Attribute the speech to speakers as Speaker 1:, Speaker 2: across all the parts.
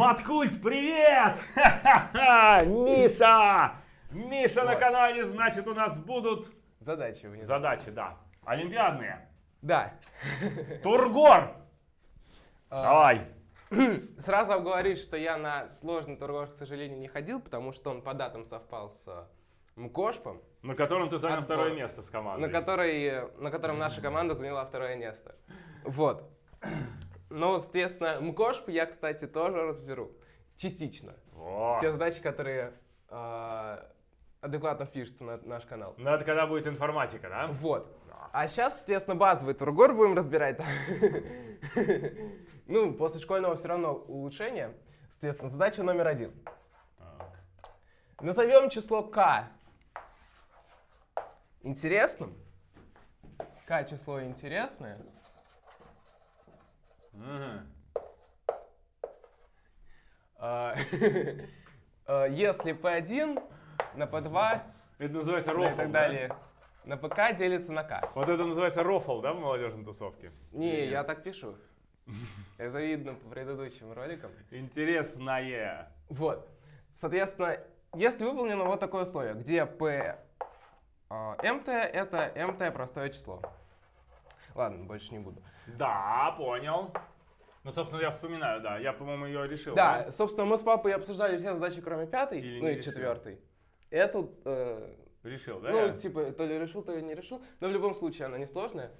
Speaker 1: Маткульт, привет! Ха-ха-ха! Миша! Миша на канале, значит, у нас будут
Speaker 2: Задачи внизу.
Speaker 1: задачи, да. Олимпиадные.
Speaker 2: Да.
Speaker 1: Тургор!
Speaker 2: А,
Speaker 1: Давай.
Speaker 2: Сразу обговорить, что я на сложный тургор, к сожалению, не ходил, потому что он по датам совпал с э, МКОШПом,
Speaker 1: На котором ты занял
Speaker 2: Отбор.
Speaker 1: второе место с командой.
Speaker 2: на, который, э, на котором наша команда заняла второе место. Вот. Но, соответственно, МКОШП я, кстати, тоже разберу. Частично.
Speaker 1: Во.
Speaker 2: Те задачи, которые э, адекватно впишутся на наш канал.
Speaker 1: Ну, это когда будет информатика, да?
Speaker 2: Вот.
Speaker 1: Да.
Speaker 2: А сейчас, соответственно, базовый тургор будем разбирать. Ну, после школьного все равно улучшение. Соответственно, задача номер один. Назовем число k интересным. k число интересное. А, а, Если p1 на p2
Speaker 1: Это называется
Speaker 2: ну
Speaker 1: рофл,
Speaker 2: и так
Speaker 1: да?
Speaker 2: далее на pk делится на k.
Speaker 1: Вот это называется рофл, да, в молодежной тусовке?
Speaker 2: Не, я так пишу. Это видно по предыдущим роликам.
Speaker 1: Интересное.
Speaker 2: Вот. Соответственно, если выполнено вот такое условие, где p а, mt это mt простое число. Ладно, больше не буду.
Speaker 1: Да, понял. Ну, собственно, я вспоминаю, да. Я, по-моему, ее решил.
Speaker 2: Да, собственно, мы с папой обсуждали все задачи, кроме пятой,
Speaker 1: Или
Speaker 2: ну и
Speaker 1: решил?
Speaker 2: четвертой. Эту, э,
Speaker 1: Решил, да?
Speaker 2: ну,
Speaker 1: я?
Speaker 2: типа, то ли решил, то ли не решил. Но в любом случае она несложная.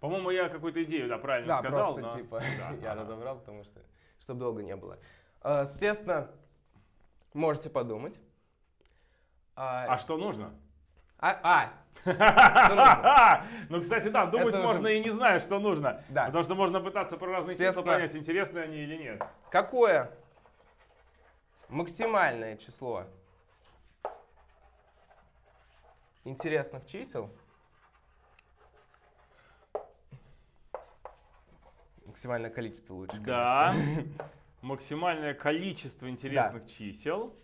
Speaker 1: По-моему, я какую-то идею, да, правильно
Speaker 2: Да,
Speaker 1: сказал.
Speaker 2: просто,
Speaker 1: но-
Speaker 2: типа,
Speaker 1: Да,
Speaker 2: я
Speaker 1: ага.
Speaker 2: разобрал, потому что, чтобы долго не было. Э, соответственно, можете подумать. А,
Speaker 1: А что нужно?
Speaker 2: А, а,
Speaker 1: Ну, кстати, да, думать
Speaker 2: Это уже-
Speaker 1: можно и не зная, что нужно.
Speaker 2: Да.
Speaker 1: Потому что можно пытаться про разные числа понять, интересны они или нет.
Speaker 2: Какое максимальное число интересных чисел максимальное количество лучше,
Speaker 1: Да.
Speaker 2: конечно.
Speaker 1: Максимальное количество интересных чисел.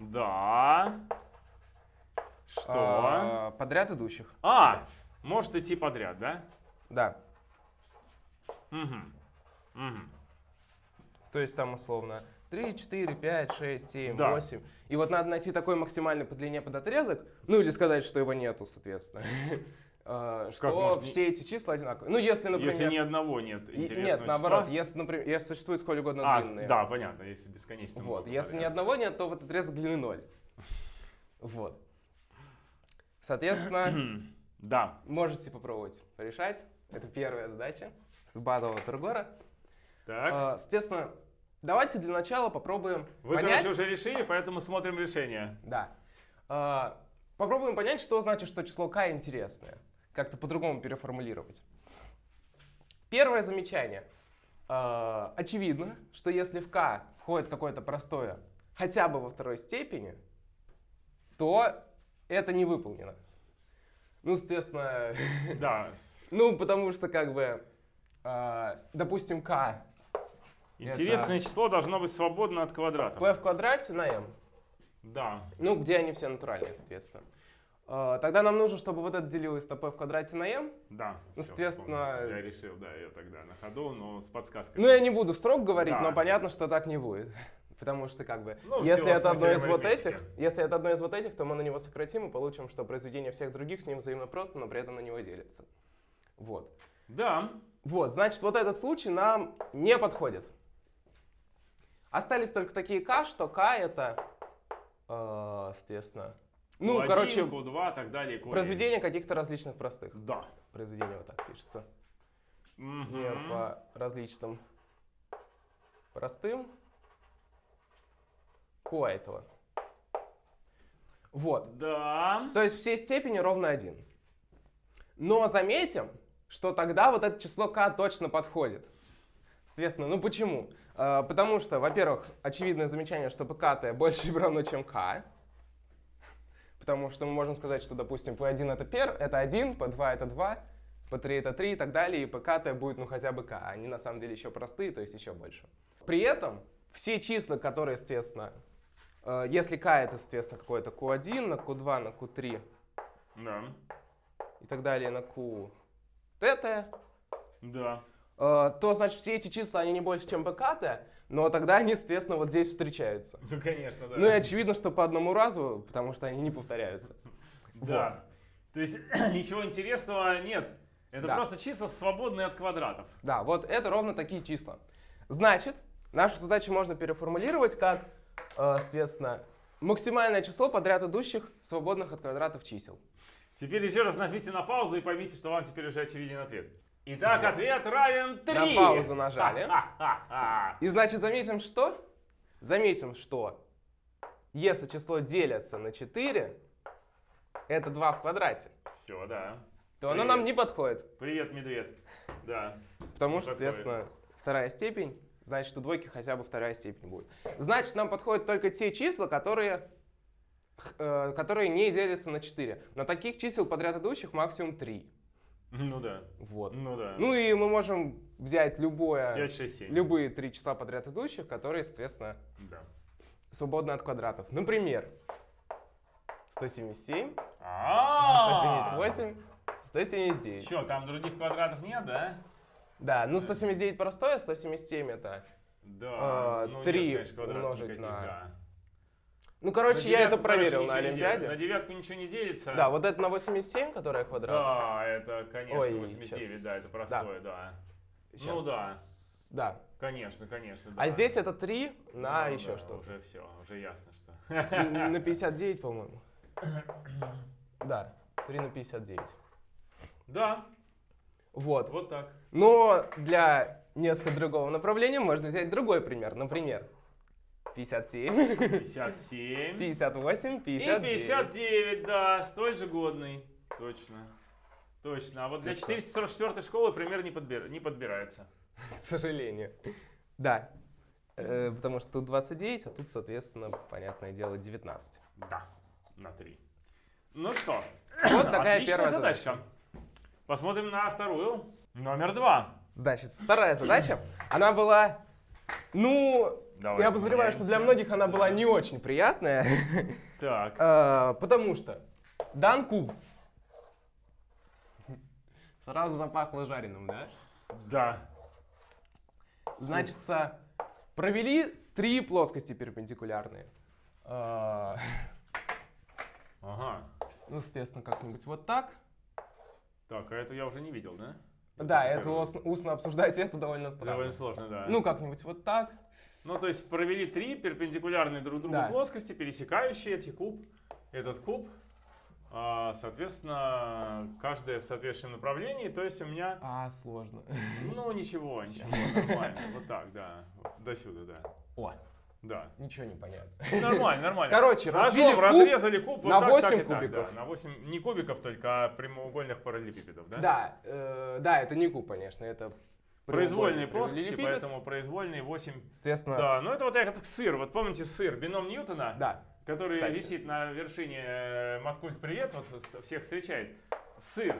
Speaker 1: Да. Что?
Speaker 2: А, подряд идущих.
Speaker 1: А, может идти подряд, да?
Speaker 2: Да.
Speaker 1: Угу. Угу.
Speaker 2: То есть там условно 3, 4, 5, 6, 7,
Speaker 1: Да.
Speaker 2: 8. И вот надо найти такой максимальный по длине подотрезок, ну или сказать, что его нету, соответственно. А, Что
Speaker 1: может,
Speaker 2: все эти числа одинаковые. Ну, если, например...
Speaker 1: Если ни одного нет интересного
Speaker 2: Нет, наоборот, если, например, если существует сколь угодно
Speaker 1: А,
Speaker 2: длинные.
Speaker 1: да, понятно, если бесконечно.
Speaker 2: Вот. Если ни одного нет, то вот отрезок длины 0. Вот. Соответственно,
Speaker 1: Да.
Speaker 2: можете попробовать решать. Это первая задача с базового тургора.
Speaker 1: Так.
Speaker 2: А, Соответственно, давайте для начала попробуем
Speaker 1: Вы,
Speaker 2: понять...
Speaker 1: короче, уже решили, поэтому смотрим решение.
Speaker 2: Да. А, Попробуем понять, что значит, что число k интересное. Как-то по-другому переформулировать. Первое замечание. А, Очевидно, что если в k входит какое-то простое хотя бы во второй степени, то это не выполнено. Ну, соответственно,
Speaker 1: Да.
Speaker 2: ну, потому что как бы, а, допустим, k
Speaker 1: Интересное число должно быть свободно от квадрата.
Speaker 2: p в квадрате на m.
Speaker 1: Да.
Speaker 2: Ну, где они все натуральные, соответственно. А, Тогда нам нужно, чтобы вот это делилось на p в квадрате на m.
Speaker 1: Да.
Speaker 2: Ну, соответственно,
Speaker 1: вспомнил. Я решил, да, ее тогда на ходу, но с подсказкой.
Speaker 2: Ну, я не буду строго говорить,
Speaker 1: Да.
Speaker 2: но понятно, что так не будет. Потому что, как бы,
Speaker 1: Ну,
Speaker 2: если это одно из вот этих, если это одно из вот этих, то мы на него сократим и получим, что произведение всех других с ним взаимно просто, но при этом на него делится. Вот.
Speaker 1: Да.
Speaker 2: Вот, значит, вот этот случай нам не подходит. Остались только такие k, что k это, э, соответственно, ну,
Speaker 1: Q1,
Speaker 2: короче,
Speaker 1: Q2, так далее, Q1.
Speaker 2: произведение каких-то различных простых.
Speaker 1: Да.
Speaker 2: Произведение вот так пишется.
Speaker 1: Мгм.
Speaker 2: Не по различным простым. Этого. Вот.
Speaker 1: Да.
Speaker 2: То есть все степени ровно один. Но заметим, что тогда вот это число k точно подходит. Соответственно, ну почему? А, потому что, во-первых, очевидное замечание, что pk больше или равно, чем k. Потому что мы можем сказать, что, допустим, p1 это, пер, это 1, p2 это 2, p3 это 3 и так далее, и pk будет ну хотя бы k. Они на самом деле еще простые, то есть еще больше. При этом все числа, которые, соответственно, если k это, соответственно, какое-то q1 на q2 на q3
Speaker 1: Да.
Speaker 2: и так далее на q tt,
Speaker 1: Да.
Speaker 2: э, то, значит, все эти числа, они не больше, чем pkt, но тогда они, соответственно, вот здесь встречаются.
Speaker 1: Ну, конечно, да.
Speaker 2: Ну и очевидно, что по одному разу, потому что они не повторяются.
Speaker 1: Да. То есть ничего интересного нет. Это
Speaker 2: Да.
Speaker 1: просто числа свободные от квадратов.
Speaker 2: Да, вот это ровно такие числа. Значит, нашу задачу можно переформулировать как, э, соответственно, максимальное число подряд идущих свободных от квадратов чисел.
Speaker 1: Теперь еще раз нажмите на паузу и поймите, что вам теперь уже очевиден ответ. Итак,
Speaker 2: Вот.
Speaker 1: ответ равен 3.
Speaker 2: На паузу нажали. И значит, заметим что? Заметим, что если число делится на 4, это 2 в квадрате,
Speaker 1: Все, да.
Speaker 2: то оно
Speaker 1: Привет.
Speaker 2: нам не подходит.
Speaker 1: Привет, медведь. Да.
Speaker 2: Потому что, соответственно, вторая степень, значит, у двойки хотя бы вторая степень будет. Значит, нам подходят только те числа, которые, э, которые не делятся на 4. На таких чисел подряд идущих максимум 3.
Speaker 1: Ну да.
Speaker 2: Вот.
Speaker 1: Ну да.
Speaker 2: Ну и мы можем взять любое,
Speaker 1: 5, 6, 7.
Speaker 2: любые три числа подряд идущих, которые, соответственно,
Speaker 1: Да.
Speaker 2: свободны от квадратов. Например, 177,
Speaker 1: А
Speaker 2: 178, 179.
Speaker 1: Че, там других квадратов нет, да?
Speaker 2: Да, ну 179 простое, 177 это...
Speaker 1: Да.
Speaker 2: А,
Speaker 1: ну,
Speaker 2: три
Speaker 1: нет, конечно,
Speaker 2: умножить
Speaker 1: никаких,
Speaker 2: на-
Speaker 1: да.
Speaker 2: Ну, короче,
Speaker 1: На
Speaker 2: я это проверил на. Олимпиаде.
Speaker 1: На девятку ничего не делится.
Speaker 2: Да, вот это на 87, которая квадрат.
Speaker 1: Да, это, конечно,
Speaker 2: Ой,
Speaker 1: 89,
Speaker 2: щас.
Speaker 1: да, это простое, да. Ну
Speaker 2: Щас.
Speaker 1: да,
Speaker 2: Да.
Speaker 1: конечно, конечно. Да.
Speaker 2: А здесь это 3 на
Speaker 1: Ну
Speaker 2: еще
Speaker 1: да,
Speaker 2: что-то.
Speaker 1: Уже все, уже ясно, что.
Speaker 2: На 59, по-моему. Да, 3 на 59.
Speaker 1: Да,
Speaker 2: Вот.
Speaker 1: вот так.
Speaker 2: Но для несколько другого направления можно взять другой пример. Например, 57,
Speaker 1: 57.
Speaker 2: 58,
Speaker 1: И
Speaker 2: 59.
Speaker 1: 59, да, столь же годный. Точно. Точно. А вот для
Speaker 2: Естественно.
Speaker 1: 444 школы пример не, подбир- не подбирается.
Speaker 2: К сожалению. Да. Э, потому что тут 29, а тут, соответственно, понятное дело, 19.
Speaker 1: Да, на 3. Ну что,
Speaker 2: Вот такая
Speaker 1: отличная
Speaker 2: первая
Speaker 1: задачка.
Speaker 2: задача.
Speaker 1: Посмотрим на вторую. Номер два.
Speaker 2: Значит, вторая задача, она была, ну,
Speaker 1: Давай,
Speaker 2: я подозреваю, что для многих она была не очень приятная,
Speaker 1: Так.
Speaker 2: э, потому что дан куб. Сразу запахло жареным, да?
Speaker 1: Да.
Speaker 2: Значит, провели три плоскости перпендикулярные. Э,
Speaker 1: Ага.
Speaker 2: Ну, соответственно, как-нибудь вот так.
Speaker 1: Так, а это я уже не видел, да?
Speaker 2: Да,
Speaker 1: Это
Speaker 2: устно обсуждать, это довольно странно.
Speaker 1: Довольно сложно, да.
Speaker 2: Ну, как-нибудь вот так.
Speaker 1: Ну, то есть провели три перпендикулярные друг другу
Speaker 2: Да.
Speaker 1: плоскости, пересекающие эти куб, этот куб. А, соответственно, каждая в соответствующем направлении. То есть у меня,
Speaker 2: А, сложно.
Speaker 1: ну, ничего, ничего, нормально. Вот так, да. До сюда, да.
Speaker 2: О,
Speaker 1: Да.
Speaker 2: ничего не понятно.
Speaker 1: Ну, Нормально, нормально.
Speaker 2: Короче, разбили
Speaker 1: Ножом
Speaker 2: куб
Speaker 1: разрезали куб вот
Speaker 2: на
Speaker 1: так,
Speaker 2: 8
Speaker 1: так и так,
Speaker 2: кубиков.
Speaker 1: да. На 8, не кубиков только, а прямоугольных параллелепипедов, да?
Speaker 2: Да, э, да, это не куб, конечно, это
Speaker 1: Произвольные плоскости, поэтому произвольные 8.
Speaker 2: Соответственно,
Speaker 1: Да, ну это вот как сыр. Вот помните сыр, бином Ньютона?
Speaker 2: да.
Speaker 1: который
Speaker 2: Кстати.
Speaker 1: висит на вершине э, Маткульт Привет, вот всех встречает. Сыр.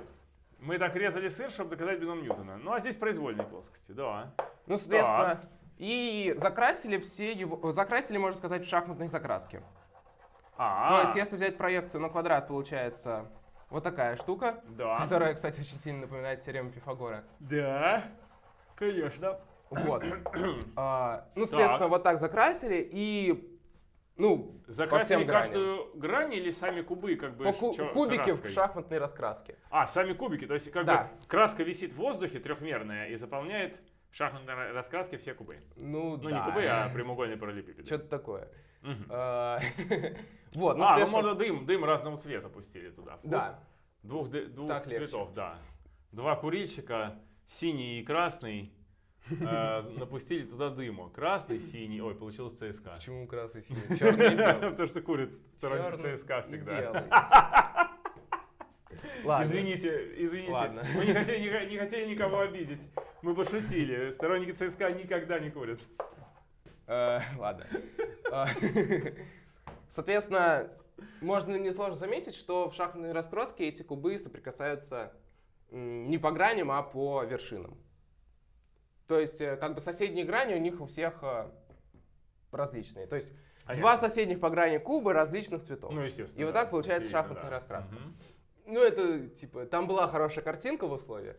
Speaker 1: Мы так резали сыр, чтобы доказать бином Ньютона. Ну а здесь произвольные плоскости, да.
Speaker 2: Ну, соответственно, и закрасили все его, закрасили, можно сказать, в шахматной закраске.
Speaker 1: А,
Speaker 2: То есть, если взять проекцию на квадрат, получается вот такая штука,
Speaker 1: да.
Speaker 2: которая, кстати, очень сильно напоминает теорему Пифагора.
Speaker 1: Да, конечно.
Speaker 2: Вот. А, ну, соответственно, вот так закрасили и, ну,
Speaker 1: Закрасили каждую грань или сами кубы как бы
Speaker 2: по ку-
Speaker 1: чё-
Speaker 2: кубики в
Speaker 1: краской?
Speaker 2: шахматной раскраске.
Speaker 1: А, сами кубики, то есть как
Speaker 2: Да.
Speaker 1: бы краска висит в воздухе трехмерная и заполняет в шахматной раскраске все кубы.
Speaker 2: Ну,
Speaker 1: Ну
Speaker 2: да.
Speaker 1: не кубы, а прямоугольные параллелепипеды.
Speaker 2: Что-то такое. А, Вот, ну,
Speaker 1: а, ну можно дым, дым разного цвета пустили туда. в
Speaker 2: да.
Speaker 1: Двух, цветов, да. Два курильщика, синий и красный, э, напустили туда дыму. Красный, синий, ой, получилось ЦСКА.
Speaker 2: Почему красный, синий, черный?
Speaker 1: Потому что курят сторонники
Speaker 2: Чёрный
Speaker 1: ЦСКА всегда.
Speaker 2: Ладно.
Speaker 1: Извините, извините.
Speaker 2: Ладно.
Speaker 1: Мы не хотели, не, не хотели никого обидеть. Мы пошутили. Сторонники ЦСКА никогда не курят.
Speaker 2: Э, Ладно. А, Соответственно, можно несложно заметить, что в шахматной раскраске эти кубы соприкасаются не по граням, а по вершинам. То есть, э, как бы соседние грани у них у всех э, различные. То есть, два соседних по грани куба различных цветов.
Speaker 1: Ну, естественно.
Speaker 2: И вот
Speaker 1: да.
Speaker 2: так получается шахматная
Speaker 1: да.
Speaker 2: раскраска.
Speaker 1: Мгм.
Speaker 2: Ну, это, типа, там была хорошая картинка в условии.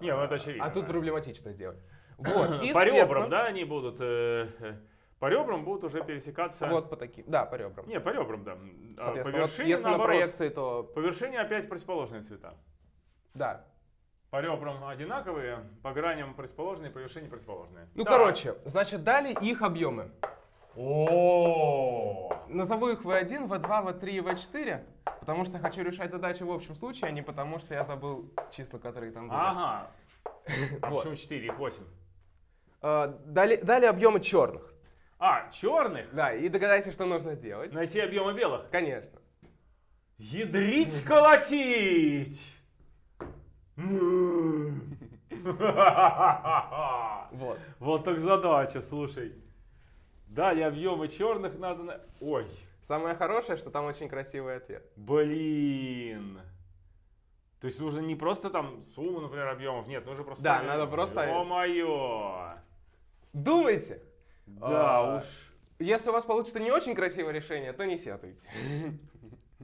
Speaker 1: Не, ну это очевидно,
Speaker 2: А тут
Speaker 1: да.
Speaker 2: проблематично сделать. Вот,
Speaker 1: По ребрам, да, они будут... э, э, По ребрам будут уже пересекаться...
Speaker 2: Вот по таким, да, по ребрам.
Speaker 1: Не, по ребрам, да. А по
Speaker 2: Соответственно, вот
Speaker 1: вершине,
Speaker 2: если на
Speaker 1: наоборот.
Speaker 2: проекции, то
Speaker 1: По вершине опять противоположные цвета.
Speaker 2: да.
Speaker 1: По ребрам одинаковые, по граням противоположные, по вершине противоположные.
Speaker 2: Ну,
Speaker 1: Так.
Speaker 2: короче, значит, дали их объемы.
Speaker 1: О,
Speaker 2: Назову их V1, V2, V3 и V4, потому что хочу решать задачи в общем случае, а не потому что я забыл числа, которые там были.
Speaker 1: Ага. А
Speaker 2: Вот.
Speaker 1: почему 4, их 8?
Speaker 2: Э, Дали, дали объемы черных.
Speaker 1: А, черных?
Speaker 2: Да, и догадайся, что нужно сделать.
Speaker 1: Найти объемы белых.
Speaker 2: Конечно.
Speaker 1: Ядрить колотить!
Speaker 2: Вот.
Speaker 1: Вот так задача, слушай. Дали объемы черных надо... на- Ой,
Speaker 2: Самое хорошее, что там очень красивый ответ.
Speaker 1: блин. То есть нужно не просто там сумму, например, объемов, нет, нужно просто...
Speaker 2: Да, надо просто-
Speaker 1: О-моё!
Speaker 2: Думайте.
Speaker 1: Да
Speaker 2: А,
Speaker 1: уж.
Speaker 2: Если у вас получится не очень красивое решение, то не сетуйте.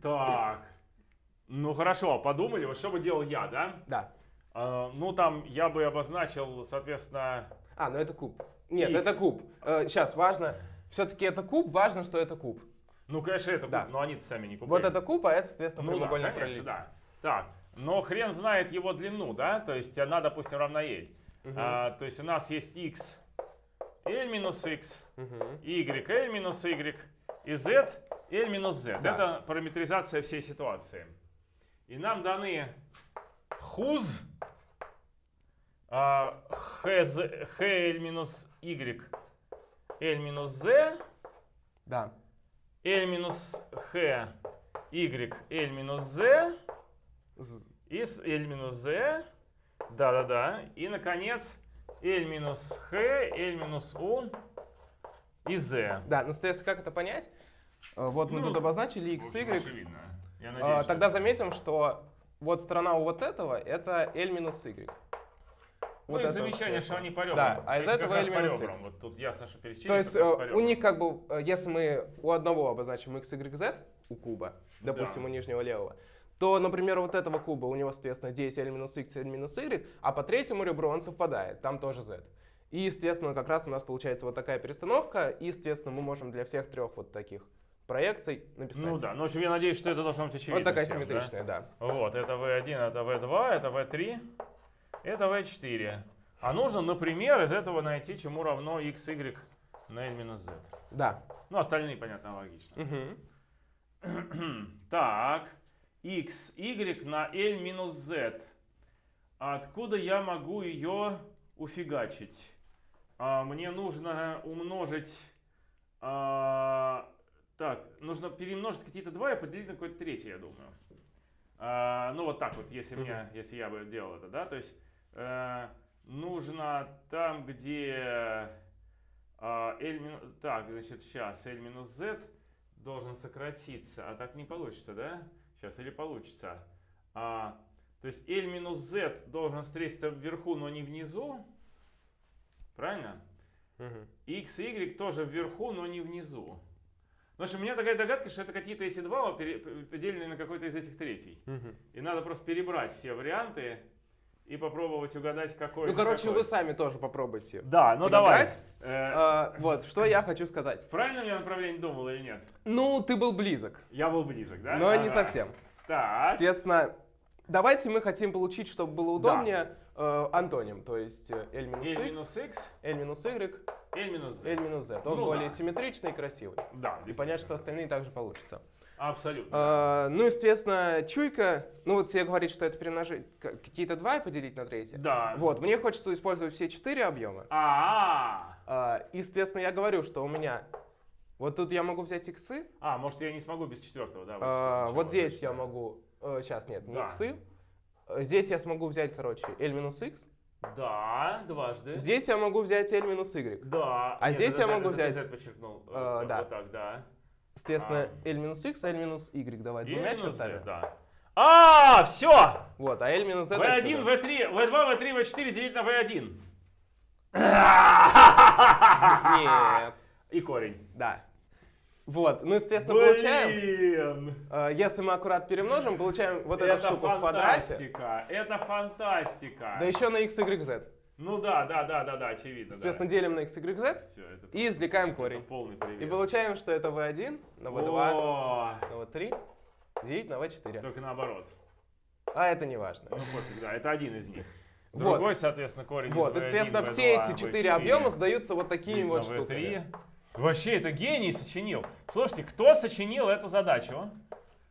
Speaker 1: Так. Ну хорошо, подумали, вот что бы делал я, да?
Speaker 2: Да.
Speaker 1: А, ну там я бы обозначил, соответственно...
Speaker 2: А, ну это куб. Нет,
Speaker 1: Икс.
Speaker 2: это куб. Сейчас важно. Все-таки это куб, важно, что это куб.
Speaker 1: Ну, конечно, это
Speaker 2: Да.
Speaker 1: куб, но они сами не кубы.
Speaker 2: Вот это куб, а это, соответственно,
Speaker 1: Ну да,
Speaker 2: прямоугольный
Speaker 1: конечно,
Speaker 2: пролив.
Speaker 1: да. Так, но хрен знает его длину, да? То есть она, допустим, равна L.
Speaker 2: Мгм.
Speaker 1: А, то есть у нас есть x, L минус x,
Speaker 2: Мгм.
Speaker 1: y, L минус y, и z, L минус z.
Speaker 2: Да.
Speaker 1: Это параметризация всей ситуации. И нам даны хуз, hl минус y, L минус z,
Speaker 2: Да.
Speaker 1: L минус H, Y, L минус Z, и с L минус Z, да-да-да, и, наконец, L минус H, L минус U и Z.
Speaker 2: Да, ну, соответственно, как это понять? Э, Вот мы
Speaker 1: Ну,
Speaker 2: тут обозначили x,
Speaker 1: общем,
Speaker 2: y.
Speaker 1: очевидно. Я
Speaker 2: А,
Speaker 1: надеюсь,
Speaker 2: Тогда заметим, что вот сторона у вот этого это L минус y.
Speaker 1: Ну,
Speaker 2: Вот
Speaker 1: и замечание, что они по ребрам.
Speaker 2: Да, а из
Speaker 1: Эти как
Speaker 2: этого L
Speaker 1: по.
Speaker 2: X.
Speaker 1: Вот тут ясно, что пересечение
Speaker 2: То есть э, у них как бы, э, если мы у одного обозначим x, y, z, у куба, допустим,
Speaker 1: Да.
Speaker 2: у нижнего левого, то, например, вот этого куба у него, соответственно, здесь L минус x, L минус y, а по третьему ребру он совпадает, там тоже z. И, естественно, как раз у нас получается вот такая перестановка, и, естественно, мы можем для всех трех вот таких проекций написать.
Speaker 1: Ну да, ну, в общем, я надеюсь, что это должно быть очевидно
Speaker 2: вот такая
Speaker 1: всем, да?
Speaker 2: симметричная, да.
Speaker 1: Вот, это V1, это V2, это V3, это V4. А нужно, например, из этого найти, чему равно x, y на l минус z.
Speaker 2: Да.
Speaker 1: Ну, остальные, понятно, логично.
Speaker 2: Мгм.
Speaker 1: Так, x, y на l минус z. Откуда я могу ее уфигачить? А, мне нужно умножить... а, так, нужно перемножить какие-то два и поделить на какое-то третье, я думаю. А, ну, вот так вот, если, мне, если я бы делал это, да? То есть нужно там, где... а, L минус... Так, значит, сейчас L минус Z должен сократиться, а так не получится, да? Сейчас, или получится. А, то есть L минус Z должен встретиться вверху, но не внизу. Правильно? X и Y тоже вверху, но не внизу. Потому что у меня такая догадка, что это какие-то эти два поделенные на какой-то из этих третий.
Speaker 2: Мгм.
Speaker 1: И надо просто перебрать все варианты и попробовать угадать, какой
Speaker 2: Ну, короче,
Speaker 1: какой.
Speaker 2: вы сами тоже попробуйте.
Speaker 1: Да, ну давай.
Speaker 2: подобрать.
Speaker 1: Э,
Speaker 2: А, вот, что я хочу сказать.
Speaker 1: правильно я направление думал или нет?
Speaker 2: Ну, ты был близок,
Speaker 1: Я был близок, да?
Speaker 2: но не
Speaker 1: Ага.
Speaker 2: совсем.
Speaker 1: Так.
Speaker 2: Соответственно, давайте мы хотим получить, чтобы было удобнее, э, антоним, то есть э, L минус
Speaker 1: L минус X,
Speaker 2: L минус y,
Speaker 1: L минус Z.
Speaker 2: L минус z. Он
Speaker 1: Ну
Speaker 2: более
Speaker 1: да.
Speaker 2: симметричный и красивый.
Speaker 1: Да,
Speaker 2: И понять, что остальные также получится.
Speaker 1: Абсолютно.
Speaker 2: А, ну, естественно, чуйка, ну вот тебе говорит, что это перемножить какие-то два и поделить на третье.
Speaker 1: Да.
Speaker 2: Вот, мне хочется использовать все четыре объема.
Speaker 1: А,
Speaker 2: А, и, соответственно, я говорю, что у меня вот тут я могу взять иксы,
Speaker 1: а, может я не смогу без четвертого, да?
Speaker 2: а,
Speaker 1: что-
Speaker 2: вот здесь я могу, сейчас нет, не
Speaker 1: Да.
Speaker 2: иксы, Э, здесь я смогу взять, короче, L минус x,
Speaker 1: Да, дважды.
Speaker 2: здесь я могу взять L минус y.
Speaker 1: Да.
Speaker 2: А
Speaker 1: Нет,
Speaker 2: здесь
Speaker 1: это
Speaker 2: я могу взять,
Speaker 1: Z подчеркнул. э,
Speaker 2: э,
Speaker 1: вот-
Speaker 2: да.
Speaker 1: Вот так, да.
Speaker 2: Соответственно,
Speaker 1: А.
Speaker 2: L минус x, L минус y давай двумя чертами.
Speaker 1: да. А, все!
Speaker 2: Вот, а L минус z
Speaker 1: V1,
Speaker 2: отсюда.
Speaker 1: V3, V2, V3, V4 делить на V1.
Speaker 2: Нет,
Speaker 1: И корень.
Speaker 2: да. Вот, ну, естественно, получаем.
Speaker 1: Блин!
Speaker 2: Э, Если мы аккурат перемножим, получаем вот эту
Speaker 1: Это
Speaker 2: штуку в квадрате.
Speaker 1: фантастика, это фантастика.
Speaker 2: Да еще на x, y, z.
Speaker 1: Ну да, да, да, да, да, очевидно.
Speaker 2: Соответственно,
Speaker 1: да.
Speaker 2: делим на x, y, z
Speaker 1: Всё, это
Speaker 2: и извлекаем
Speaker 1: это
Speaker 2: корень.
Speaker 1: полный привет.
Speaker 2: И получаем, что это v1 на v2
Speaker 1: О,
Speaker 2: на v3 делить на v4.
Speaker 1: Только наоборот.
Speaker 2: А это не важно.
Speaker 1: Ну пофиг, да, это один из них.
Speaker 2: Вот.
Speaker 1: Другой, соответственно, корень
Speaker 2: Вот, и,
Speaker 1: V1,
Speaker 2: соответственно,
Speaker 1: V2,
Speaker 2: все эти четыре
Speaker 1: V4,
Speaker 2: объема сдаются вот такими вот штуками.
Speaker 1: V3. Вообще, это гений сочинил. Слушайте, кто сочинил эту задачу?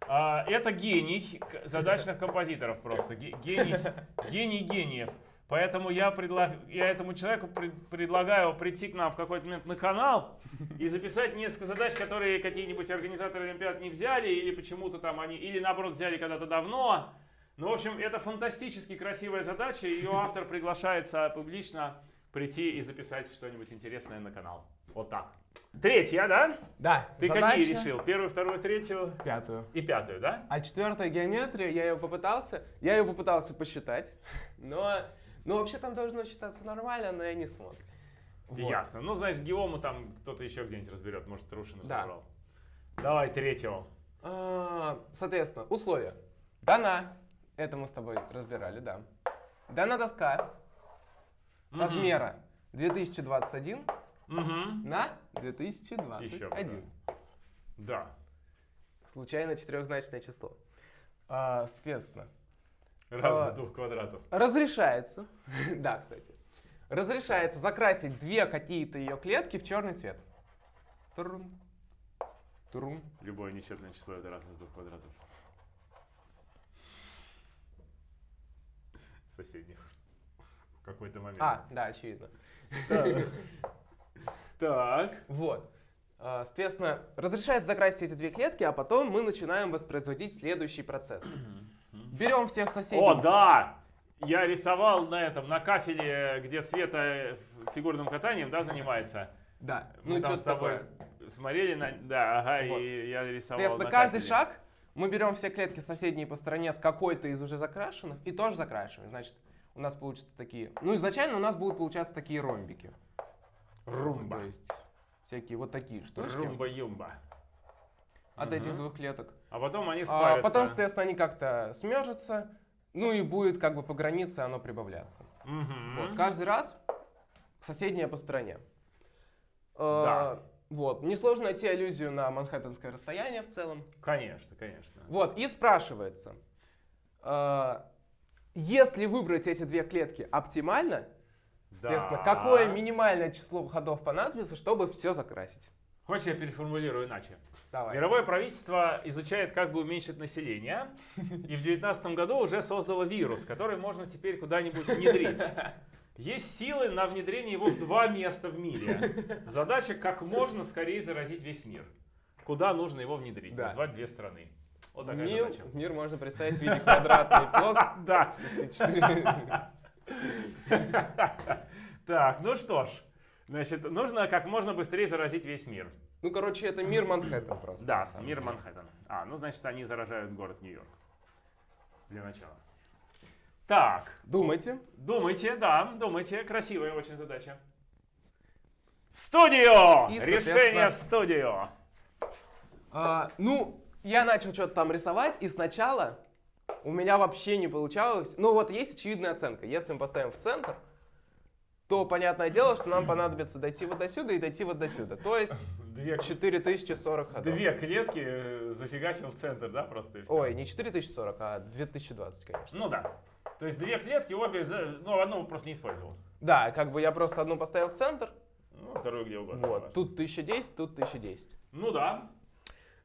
Speaker 1: А, это гений задачных композиторов просто. Ге- Гений, гений гениев. Поэтому я, предла- я этому человеку пред- предлагаю прийти к нам в какой-то момент на канал и записать несколько задач, которые какие-нибудь организаторы Олимпиад не взяли, или почему-то там они, или наоборот взяли когда-то давно. Ну, в общем, это фантастически красивая задача. Ее автор приглашается публично прийти и записать что-нибудь интересное на канал. Вот так. Третья, да?
Speaker 2: Да,
Speaker 1: Ты
Speaker 2: задача
Speaker 1: какие решил? Первую, вторую, третью
Speaker 2: Пятую.
Speaker 1: и пятую, да?
Speaker 2: А четвертая геометрия, я ее попытался, я ее попытался посчитать, но, ну вообще там должно считаться нормально, но я не смог. Вот.
Speaker 1: Ясно. Ну, знаешь, геому там кто-то еще где-нибудь разберет. Может, Трушинов
Speaker 2: Да.
Speaker 1: забрал. Давай третьего.
Speaker 2: А, Соответственно, условия. Дана, это мы с тобой разбирали, да. Дана доска размера 2021
Speaker 1: Мгм.
Speaker 2: на
Speaker 1: Еще бы,
Speaker 2: 2021.
Speaker 1: Да.
Speaker 2: Случайно четырехзначное число. А, соответственно,
Speaker 1: Раз
Speaker 2: А.
Speaker 1: из двух квадратов.
Speaker 2: разрешается, да, кстати, разрешается закрасить две какие-то ее клетки в черный цвет. Трум, трум.
Speaker 1: Любое нечетное число это раз из двух квадратов. Соседних. В какой-то момент.
Speaker 2: А, да, очевидно.
Speaker 1: Так.
Speaker 2: Вот. А, Соответственно, разрешает закрасить эти две клетки, а потом мы начинаем воспроизводить следующий процесс. Берем всех соседей.
Speaker 1: О, да! Я рисовал на этом, на кафеле, где Света фигурным катанием, да, занимается.
Speaker 2: Да.
Speaker 1: Мы
Speaker 2: Ну,
Speaker 1: там
Speaker 2: что
Speaker 1: с тобой
Speaker 2: такое?
Speaker 1: смотрели на... Да, ага,
Speaker 2: Вот.
Speaker 1: и я рисовал
Speaker 2: Соответственно,
Speaker 1: на
Speaker 2: каждый
Speaker 1: кафеле.
Speaker 2: шаг мы берем все клетки соседние по стороне с какой-то из уже закрашенных и тоже закрашиваем. Значит, у нас получатся такие... Ну, изначально у нас будут получаться такие ромбики.
Speaker 1: Румба.
Speaker 2: То есть всякие вот такие штучки
Speaker 1: Румба-юмба.
Speaker 2: от этих
Speaker 1: Мгм.
Speaker 2: двух клеток.
Speaker 1: А потом они
Speaker 2: А
Speaker 1: спарятся.
Speaker 2: потом, соответственно, они как-то смержатся, ну и будет как бы по границе оно прибавляться.
Speaker 1: Мгм.
Speaker 2: Вот, каждый раз соседняя по стороне. Э,
Speaker 1: Да.
Speaker 2: Вот, несложно найти аллюзию на манхэттенское расстояние в целом.
Speaker 1: Конечно, конечно.
Speaker 2: Вот, и спрашивается, э, если выбрать эти две клетки оптимально,
Speaker 1: Да.
Speaker 2: какое минимальное число ходов понадобится, чтобы все закрасить?
Speaker 1: Хочешь, я переформулирую иначе?
Speaker 2: Давай.
Speaker 1: Мировое правительство изучает, как бы уменьшить население, и в 2019 году уже создало вирус, который можно теперь куда-нибудь внедрить. Есть силы на внедрение его в два места в мире. Задача как можно скорее заразить весь мир. Куда нужно его внедрить?
Speaker 2: Да.
Speaker 1: Назвать две страны. Вот такая
Speaker 2: Мир,
Speaker 1: задача.
Speaker 2: мир можно представить в виде квадратной плоскости.
Speaker 1: Да. Так, ну что ж. Значит, нужно как можно быстрее заразить весь мир.
Speaker 2: Ну, короче, это мир Манхэттен просто.
Speaker 1: Да, мир
Speaker 2: деле.
Speaker 1: Манхэттен. А, ну значит, они заражают город Нью-Йорк. Для начала. Так,
Speaker 2: Думайте.
Speaker 1: думайте, да, думайте. Красивая очень задача. В студию!
Speaker 2: И,
Speaker 1: Решение в студию.
Speaker 2: А, ну, я начал что-то там рисовать, и сначала у меня вообще не получалось. Ну, вот есть очевидная оценка. Если мы поставим в центр, то понятное дело, что нам понадобится дойти вот до сюда и дойти вот до сюда. То есть
Speaker 1: Две,
Speaker 2: 4040 ходов.
Speaker 1: две клетки э, зафигачил в центр, да, просто и все.
Speaker 2: Ой, не 4040, а 2020, конечно.
Speaker 1: Ну да. То есть две клетки, обе, ну одну просто не использовал.
Speaker 2: Да, как бы я просто одну поставил в центр.
Speaker 1: Ну, вторую где угодно.
Speaker 2: Вот, тут 1010, тут 1010.
Speaker 1: Ну да.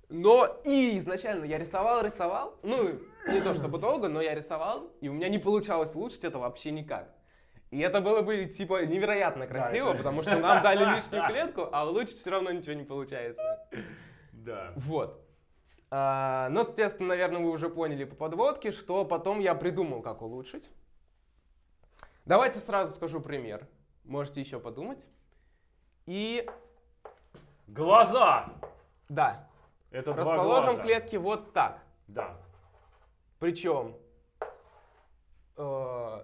Speaker 2: Но и изначально я рисовал, рисовал. Ну, не то чтобы долго, но я рисовал, и у меня не получалось улучшить это вообще никак. И это было бы, типа, невероятно красиво,
Speaker 1: это-
Speaker 2: потому что нам дали лишнюю клетку, а улучшить все равно ничего не получается.
Speaker 1: Да.
Speaker 2: Вот. А, но, естественно, наверное, вы уже поняли по подводке, что потом я придумал, как улучшить. Давайте сразу скажу пример. Можете еще подумать. И
Speaker 1: Глаза!
Speaker 2: да,
Speaker 1: Это два
Speaker 2: расположим
Speaker 1: глаза.
Speaker 2: клетки вот так.
Speaker 1: Да.
Speaker 2: Причем,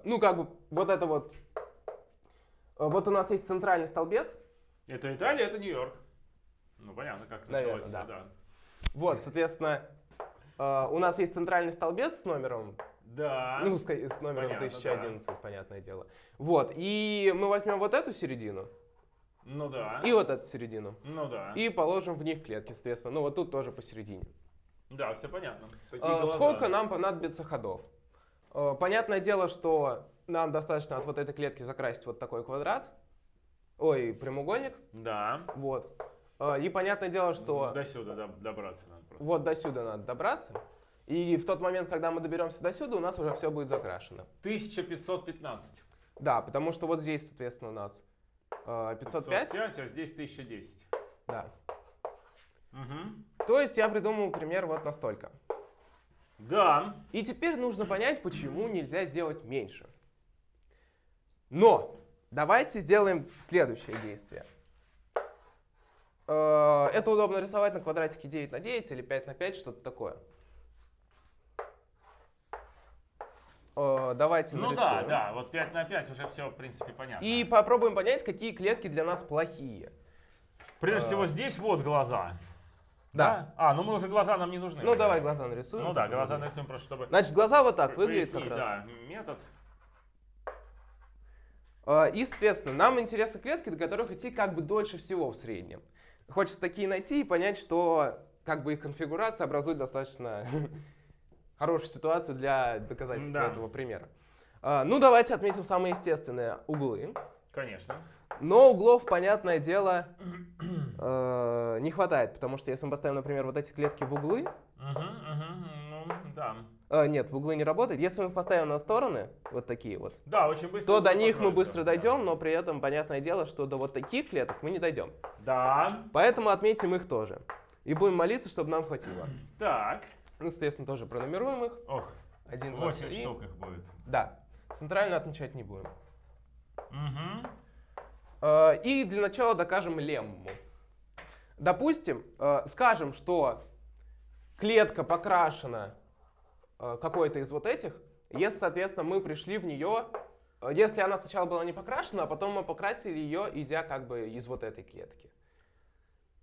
Speaker 2: ну, как бы, вот это вот, э, вот у нас есть центральный столбец,
Speaker 1: Это Италия, это Нью-Йорк. Ну, понятно, как
Speaker 2: Наверное,
Speaker 1: началось.
Speaker 2: да. вот, соответственно, э, у нас есть центральный столбец с номером
Speaker 1: Да.
Speaker 2: Ну, с, номером
Speaker 1: Понятно,
Speaker 2: 1011, понятное дело. Вот, и мы возьмем вот эту середину
Speaker 1: Ну да.
Speaker 2: и вот эту середину.
Speaker 1: Ну да.
Speaker 2: И положим в них клетки, соответственно. Ну, вот тут тоже посередине.
Speaker 1: Да, все понятно. Такие
Speaker 2: А,
Speaker 1: глаза.
Speaker 2: Сколько нам понадобится ходов? А, Понятное дело, что нам достаточно от вот этой клетки закрасить вот такой квадрат. Ой, прямоугольник.
Speaker 1: Да.
Speaker 2: Вот. А, И понятное дело, что
Speaker 1: До сюда доб- добраться надо просто.
Speaker 2: вот до сюда надо добраться. И в тот момент, когда мы доберемся до сюда, у нас уже все будет закрашено.
Speaker 1: 1515.
Speaker 2: Да, потому что вот здесь, соответственно, у нас э, 505.
Speaker 1: 505, а здесь 1010.
Speaker 2: Да.
Speaker 1: Угу.
Speaker 2: То есть я придумал пример вот настолько.
Speaker 1: Да.
Speaker 2: И теперь нужно понять, почему нельзя сделать меньше. Но давайте сделаем следующее действие. Э, Это удобно рисовать на квадратике 9 на 9 или 5 на 5, что-то такое. Э, Давайте
Speaker 1: Ну
Speaker 2: нарисуем.
Speaker 1: да, да, вот 5 на 5 уже все, в принципе, понятно.
Speaker 2: И попробуем понять, какие клетки для нас плохие.
Speaker 1: Прежде
Speaker 2: а,
Speaker 1: всего, здесь вот глаза.
Speaker 2: Да.
Speaker 1: А, ну мы уже глаза нам не нужны.
Speaker 2: Ну давай глаза нарисуем.
Speaker 1: Ну да, глаза нарисуем просто, чтобы
Speaker 2: Значит, глаза вот так выглядят как раз.
Speaker 1: да, метод.
Speaker 2: А, И, соответственно, нам интересны клетки, до которых идти как бы дольше всего в среднем. Хочется такие найти и понять, что как бы их конфигурация образует достаточно хорошую ситуацию для доказательства
Speaker 1: Да.
Speaker 2: этого примера. А, Ну, давайте отметим самые естественные углы.
Speaker 1: Конечно.
Speaker 2: Но углов, понятное дело, э, не хватает, потому что если мы поставим, например, вот эти клетки в углы,
Speaker 1: Угу, угу, ну, да.
Speaker 2: э, нет, в углы не работает. Если мы их поставим на стороны, вот такие вот,
Speaker 1: Да, очень быстро.
Speaker 2: то до них мы быстро
Speaker 1: да.
Speaker 2: дойдем, но при этом, понятное дело, что до вот таких клеток мы не дойдем.
Speaker 1: Да.
Speaker 2: Поэтому отметим их тоже. И будем молиться, чтобы нам хватило.
Speaker 1: Так.
Speaker 2: Ну, соответственно, тоже пронумеруем их.
Speaker 1: Ох,
Speaker 2: Один, два,
Speaker 1: 8
Speaker 2: три.
Speaker 1: штук их будет.
Speaker 2: Да. Центрально отмечать не будем.
Speaker 1: Угу.
Speaker 2: Э, И для начала докажем лемму. Допустим, э, скажем, что клетка покрашена э, какой-то из вот этих, если, соответственно, мы пришли в нее, если она сначала была не покрашена, а потом мы покрасили ее, идя как бы из вот этой клетки.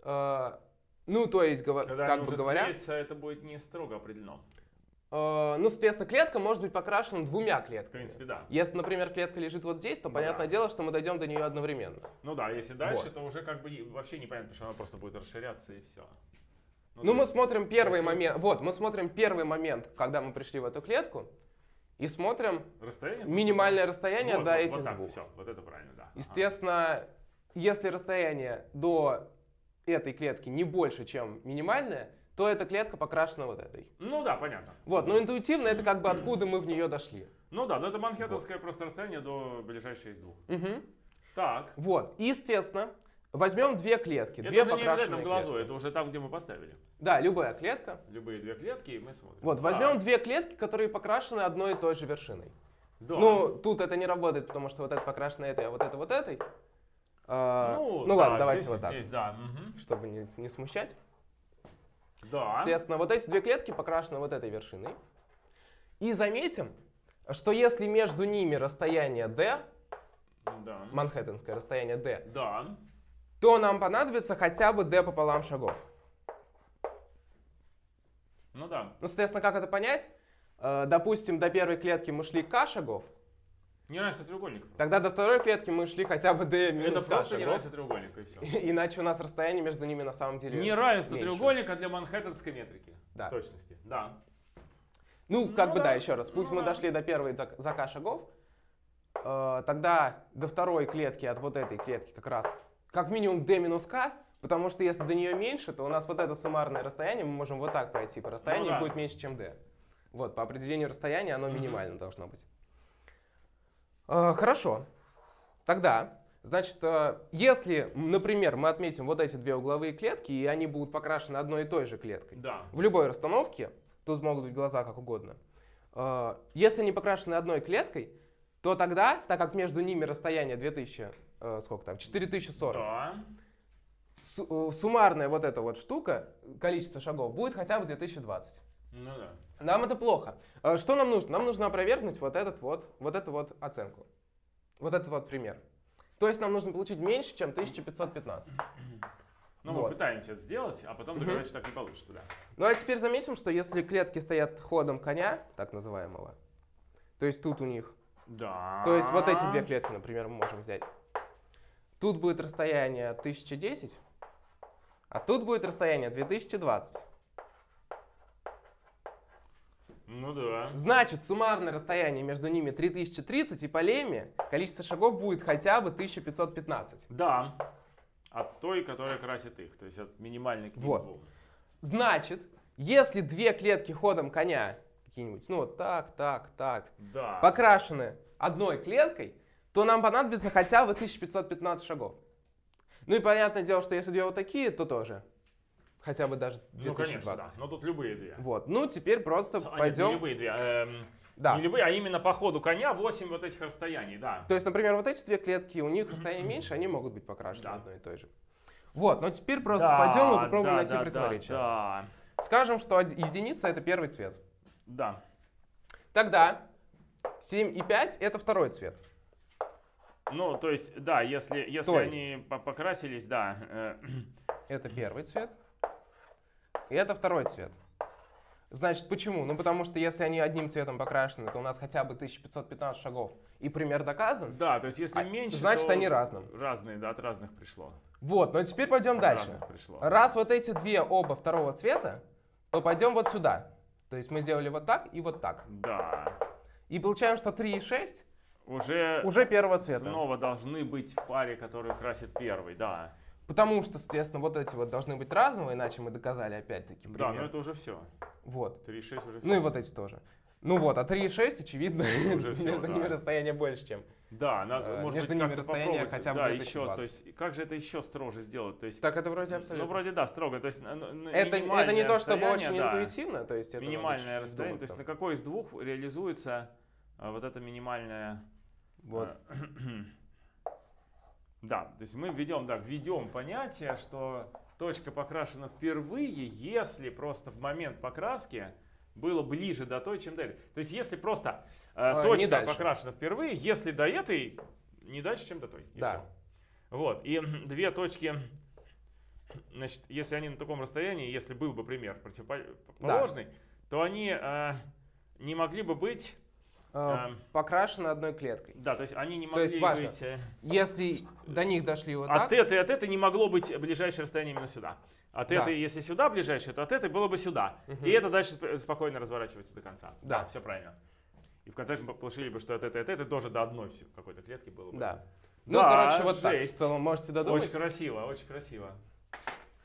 Speaker 2: Ну, то есть,
Speaker 1: Когда
Speaker 2: как бы говоря,
Speaker 1: склеятся, это будет не строго определено.
Speaker 2: Э, Ну, соответственно, клетка может быть покрашена двумя
Speaker 1: В
Speaker 2: клетками.
Speaker 1: принципе, да.
Speaker 2: Если, например, клетка лежит вот здесь, то
Speaker 1: Ну
Speaker 2: понятное
Speaker 1: да.
Speaker 2: дело, что мы дойдем до нее одновременно.
Speaker 1: Ну да, если дальше,
Speaker 2: Вот.
Speaker 1: то уже как бы вообще непонятно, потому что она просто будет расширяться и все.
Speaker 2: Ну, мы смотрим первый
Speaker 1: если-
Speaker 2: момент. Вот, мы смотрим первый момент, когда мы пришли в эту клетку, и смотрим
Speaker 1: Расстояние?
Speaker 2: минимальное расстояние
Speaker 1: вот,
Speaker 2: до
Speaker 1: вот,
Speaker 2: этих
Speaker 1: вот так,
Speaker 2: двух.
Speaker 1: все, вот это правильно, да. Ага.
Speaker 2: Естественно, если расстояние до этой клетки не больше, чем минимальное, то эта клетка покрашена вот этой.
Speaker 1: Ну да, понятно.
Speaker 2: Вот, но интуитивно это как бы откуда мы в нее дошли.
Speaker 1: Ну да, но это манхэттенское просто расстояние до ближайшей из двух.
Speaker 2: Мгм.
Speaker 1: Так.
Speaker 2: Вот, и, естественно, возьмем две клетки,
Speaker 1: Это
Speaker 2: две
Speaker 1: уже не обязательно в глазу,
Speaker 2: клетки.
Speaker 1: это уже там, где мы поставили.
Speaker 2: Да, любая клетка.
Speaker 1: Любые две клетки, и мы смотрим.
Speaker 2: Вот, возьмем две клетки, которые покрашены одной и той же вершиной.
Speaker 1: Да.
Speaker 2: Ну, тут это не работает, потому что вот это покрашено этой, а вот это вот этой. А, ну
Speaker 1: да,
Speaker 2: ладно, давайте
Speaker 1: здесь
Speaker 2: вот так,
Speaker 1: Здесь, да. мгм.
Speaker 2: чтобы не, не смущать.
Speaker 1: Да.
Speaker 2: Соответственно, вот эти две клетки покрашены вот этой вершиной. И заметим, что если между ними расстояние d,
Speaker 1: Да.
Speaker 2: манхэттенское расстояние d,
Speaker 1: Да.
Speaker 2: то нам понадобится хотя бы d пополам шагов.
Speaker 1: Ну да.
Speaker 2: Ну, соответственно, как это понять? Э, Допустим, до первой клетки мы шли k шагов,
Speaker 1: Не равенство треугольника. просто.
Speaker 2: тогда до второй клетки мы шли хотя бы d
Speaker 1: Это
Speaker 2: минус k
Speaker 1: просто не
Speaker 2: шагов.
Speaker 1: равенство треугольника, и все.
Speaker 2: Иначе у нас расстояние между ними на самом деле
Speaker 1: Не равенство
Speaker 2: меньше.
Speaker 1: треугольника для манхэттенской метрики.
Speaker 2: Да.
Speaker 1: В точности. Да.
Speaker 2: Ну, как
Speaker 1: Ну
Speaker 2: бы да,
Speaker 1: да,
Speaker 2: еще раз. Пусть
Speaker 1: ну
Speaker 2: мы
Speaker 1: да.
Speaker 2: дошли до первой за, за k шагов, э, тогда до второй клетки от вот этой клетки как раз как минимум d минус k, потому что если до нее меньше, то у нас вот это суммарное расстояние, мы можем вот так пройти по расстоянию,
Speaker 1: Ну да.
Speaker 2: будет меньше, чем d. Вот, по определению расстояния оно минимально должно быть. Э, хорошо. Тогда, значит, э, если, например, мы отметим вот эти две угловые клетки, и они будут покрашены одной и той же клеткой,
Speaker 1: Да.
Speaker 2: в любой расстановке, тут могут быть глаза как угодно, э, если они покрашены одной клеткой, то тогда, так как между ними расстояние 2000, э, сколько там, 4040,
Speaker 1: Да.
Speaker 2: су- суммарная вот эта вот штука, количество шагов, будет хотя бы 2020.
Speaker 1: Ну да.
Speaker 2: Нам это плохо. Э, Что нам нужно? Нам нужно опровергнуть вот, этот вот, вот эту вот оценку. Вот этот вот пример. То есть нам нужно получить меньше, чем 1515.
Speaker 1: Ну, мы
Speaker 2: Вот.
Speaker 1: пытаемся это сделать, а потом доказать, что так не получится, да.
Speaker 2: Ну а теперь заметим, что если клетки стоят ходом коня, так называемого, То есть тут у них.
Speaker 1: Да.
Speaker 2: То есть вот эти две клетки, например, мы можем взять. Тут будет расстояние 1010, а тут будет расстояние 2020.
Speaker 1: Ну да.
Speaker 2: Значит, суммарное расстояние между ними 3030, и по лемме количество шагов будет хотя бы 1515.
Speaker 1: Да. От той, которая красит их. То есть от минимальной к
Speaker 2: Вот.
Speaker 1: двум.
Speaker 2: Значит, если две клетки ходом коня какие-нибудь, ну вот так, так, так,
Speaker 1: Да.
Speaker 2: покрашены одной клеткой, то нам понадобится хотя бы 1515 шагов. Ну и понятное дело, что если две вот такие, то тоже. Хотя бы даже
Speaker 1: Ну, конечно,
Speaker 2: 2020.
Speaker 1: да. Но тут любые две.
Speaker 2: Вот, ну теперь просто
Speaker 1: А, нет, не
Speaker 2: пойдем.
Speaker 1: любые две. эм,
Speaker 2: Да.
Speaker 1: Не любые, а именно по ходу коня 8 вот этих расстояний, да.
Speaker 2: То есть, например, вот эти две клетки, у них расстояние меньше, они могут быть покрашены
Speaker 1: Да.
Speaker 2: одной и той же. Вот, но теперь просто
Speaker 1: Да,
Speaker 2: пойдем и попробуем
Speaker 1: да,
Speaker 2: найти
Speaker 1: да,
Speaker 2: противоречие.
Speaker 1: Да,
Speaker 2: Скажем, что единица это первый цвет.
Speaker 1: да.
Speaker 2: Тогда 7 и 5 это второй цвет.
Speaker 1: Ну, то есть, да, если, если
Speaker 2: То есть?
Speaker 1: они по- покрасились, да. э,
Speaker 2: Это первый цвет. И это второй цвет. Значит, почему? Ну, потому что если они одним цветом покрашены, то у нас хотя бы 1515 шагов. И пример доказан.
Speaker 1: да, то есть, если
Speaker 2: А,
Speaker 1: меньше,
Speaker 2: значит,
Speaker 1: то
Speaker 2: они разным.
Speaker 1: Разные, да, от разных пришло.
Speaker 2: Вот, но теперь пойдем
Speaker 1: От
Speaker 2: дальше.
Speaker 1: разных пришло.
Speaker 2: Раз вот эти две оба второго цвета, то пойдем вот сюда. То есть мы сделали вот так и вот так.
Speaker 1: Да.
Speaker 2: И получаем, что 3 и 6
Speaker 1: Уже,
Speaker 2: уже первого цвета.
Speaker 1: снова должны быть в паре, которую красит первый, да.
Speaker 2: Потому что, соответственно, вот эти вот должны быть разного, иначе мы доказали опять-таки
Speaker 1: Да, но это уже все.
Speaker 2: Вот.
Speaker 1: 3,6 уже все.
Speaker 2: Ну и вот эти тоже. Ну вот, а 3 и 6, очевидно,
Speaker 1: Уже всё,
Speaker 2: между
Speaker 1: да.
Speaker 2: ними расстояние больше, чем.
Speaker 1: Да, на-
Speaker 2: Э,
Speaker 1: может быть, как-то попробовать.
Speaker 2: хотя бы
Speaker 1: да,
Speaker 2: 2020.
Speaker 1: еще, то есть, как же это еще строже сделать? То есть,
Speaker 2: Так это вроде абсолютно.
Speaker 1: ну, вроде да, строго. То есть, н- н-
Speaker 2: это, это не то, чтобы очень
Speaker 1: да.
Speaker 2: интуитивно, то есть это надо
Speaker 1: минимальное расстояние. То есть, на какой из двух реализуется а, вот это минимальное...
Speaker 2: Вот.
Speaker 1: а, Да, то есть мы введем, да, введем понятие, что точка покрашена впервые, если просто в момент покраски было ближе до той, чем до этой. То есть если просто э,
Speaker 2: А,
Speaker 1: точка покрашена впервые, если до этой не дальше, чем до той. И
Speaker 2: Да.
Speaker 1: всё. Вот. И две точки, значит, если они на таком расстоянии, если был бы пример противоположный, то они э, не могли бы быть,
Speaker 2: Э, Покрашено одной клеткой.
Speaker 1: да, то есть они не
Speaker 2: То
Speaker 1: могли
Speaker 2: есть важно.
Speaker 1: быть... э,
Speaker 2: Если до них дошли вот
Speaker 1: от
Speaker 2: так,
Speaker 1: этой и от этой не могло быть ближайшее расстояние именно сюда. От
Speaker 2: Да.
Speaker 1: этой, если сюда ближайшее, то от этой было бы сюда.
Speaker 2: Мгм.
Speaker 1: И это дальше сп- спокойно разворачивается до конца.
Speaker 2: Да.
Speaker 1: все правильно. И в конце мы получили бы, что от этой от этой тоже до одной какой-то клетки было бы.
Speaker 2: да. Ну,
Speaker 1: Да,
Speaker 2: короче, вот так. В
Speaker 1: жесть.
Speaker 2: целом можете додумать.
Speaker 1: Очень красиво, очень красиво.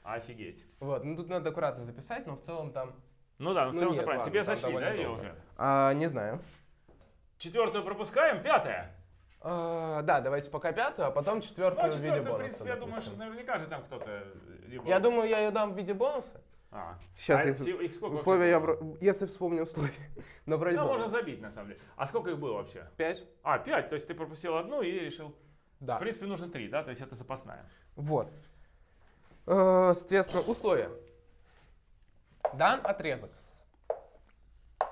Speaker 1: Офигеть.
Speaker 2: Вот, ну тут надо аккуратно записать, но в целом там...
Speaker 1: Ну да, ну в
Speaker 2: Ну
Speaker 1: целом
Speaker 2: нет,
Speaker 1: всё правильно.
Speaker 2: ладно,
Speaker 1: Тебе
Speaker 2: довольно
Speaker 1: да, ее уже?
Speaker 2: А, не знаю.
Speaker 1: Четвертую пропускаем, пятая.
Speaker 2: А, да, давайте пока пятую, а потом
Speaker 1: Ну,
Speaker 2: четвертую
Speaker 1: а
Speaker 2: в виде
Speaker 1: четвертую, в
Speaker 2: бонуса.
Speaker 1: принципе, я думаю, что наверняка же там кто-то либо...
Speaker 2: Я думаю, я ее дам в виде бонуса.
Speaker 1: А.
Speaker 2: Сейчас,
Speaker 1: А
Speaker 2: если...
Speaker 1: их- сколько
Speaker 2: Условия я... Если вспомню условия. Но вроде
Speaker 1: Ну, можно забить, на самом деле. А сколько их было вообще?
Speaker 2: Пять?
Speaker 1: А, пять. То есть ты пропустил одну и решил...
Speaker 2: Да.
Speaker 1: В принципе, нужно три, да? То есть это запасная.
Speaker 2: Вот. Э, Соответственно, условия. Дан отрезок.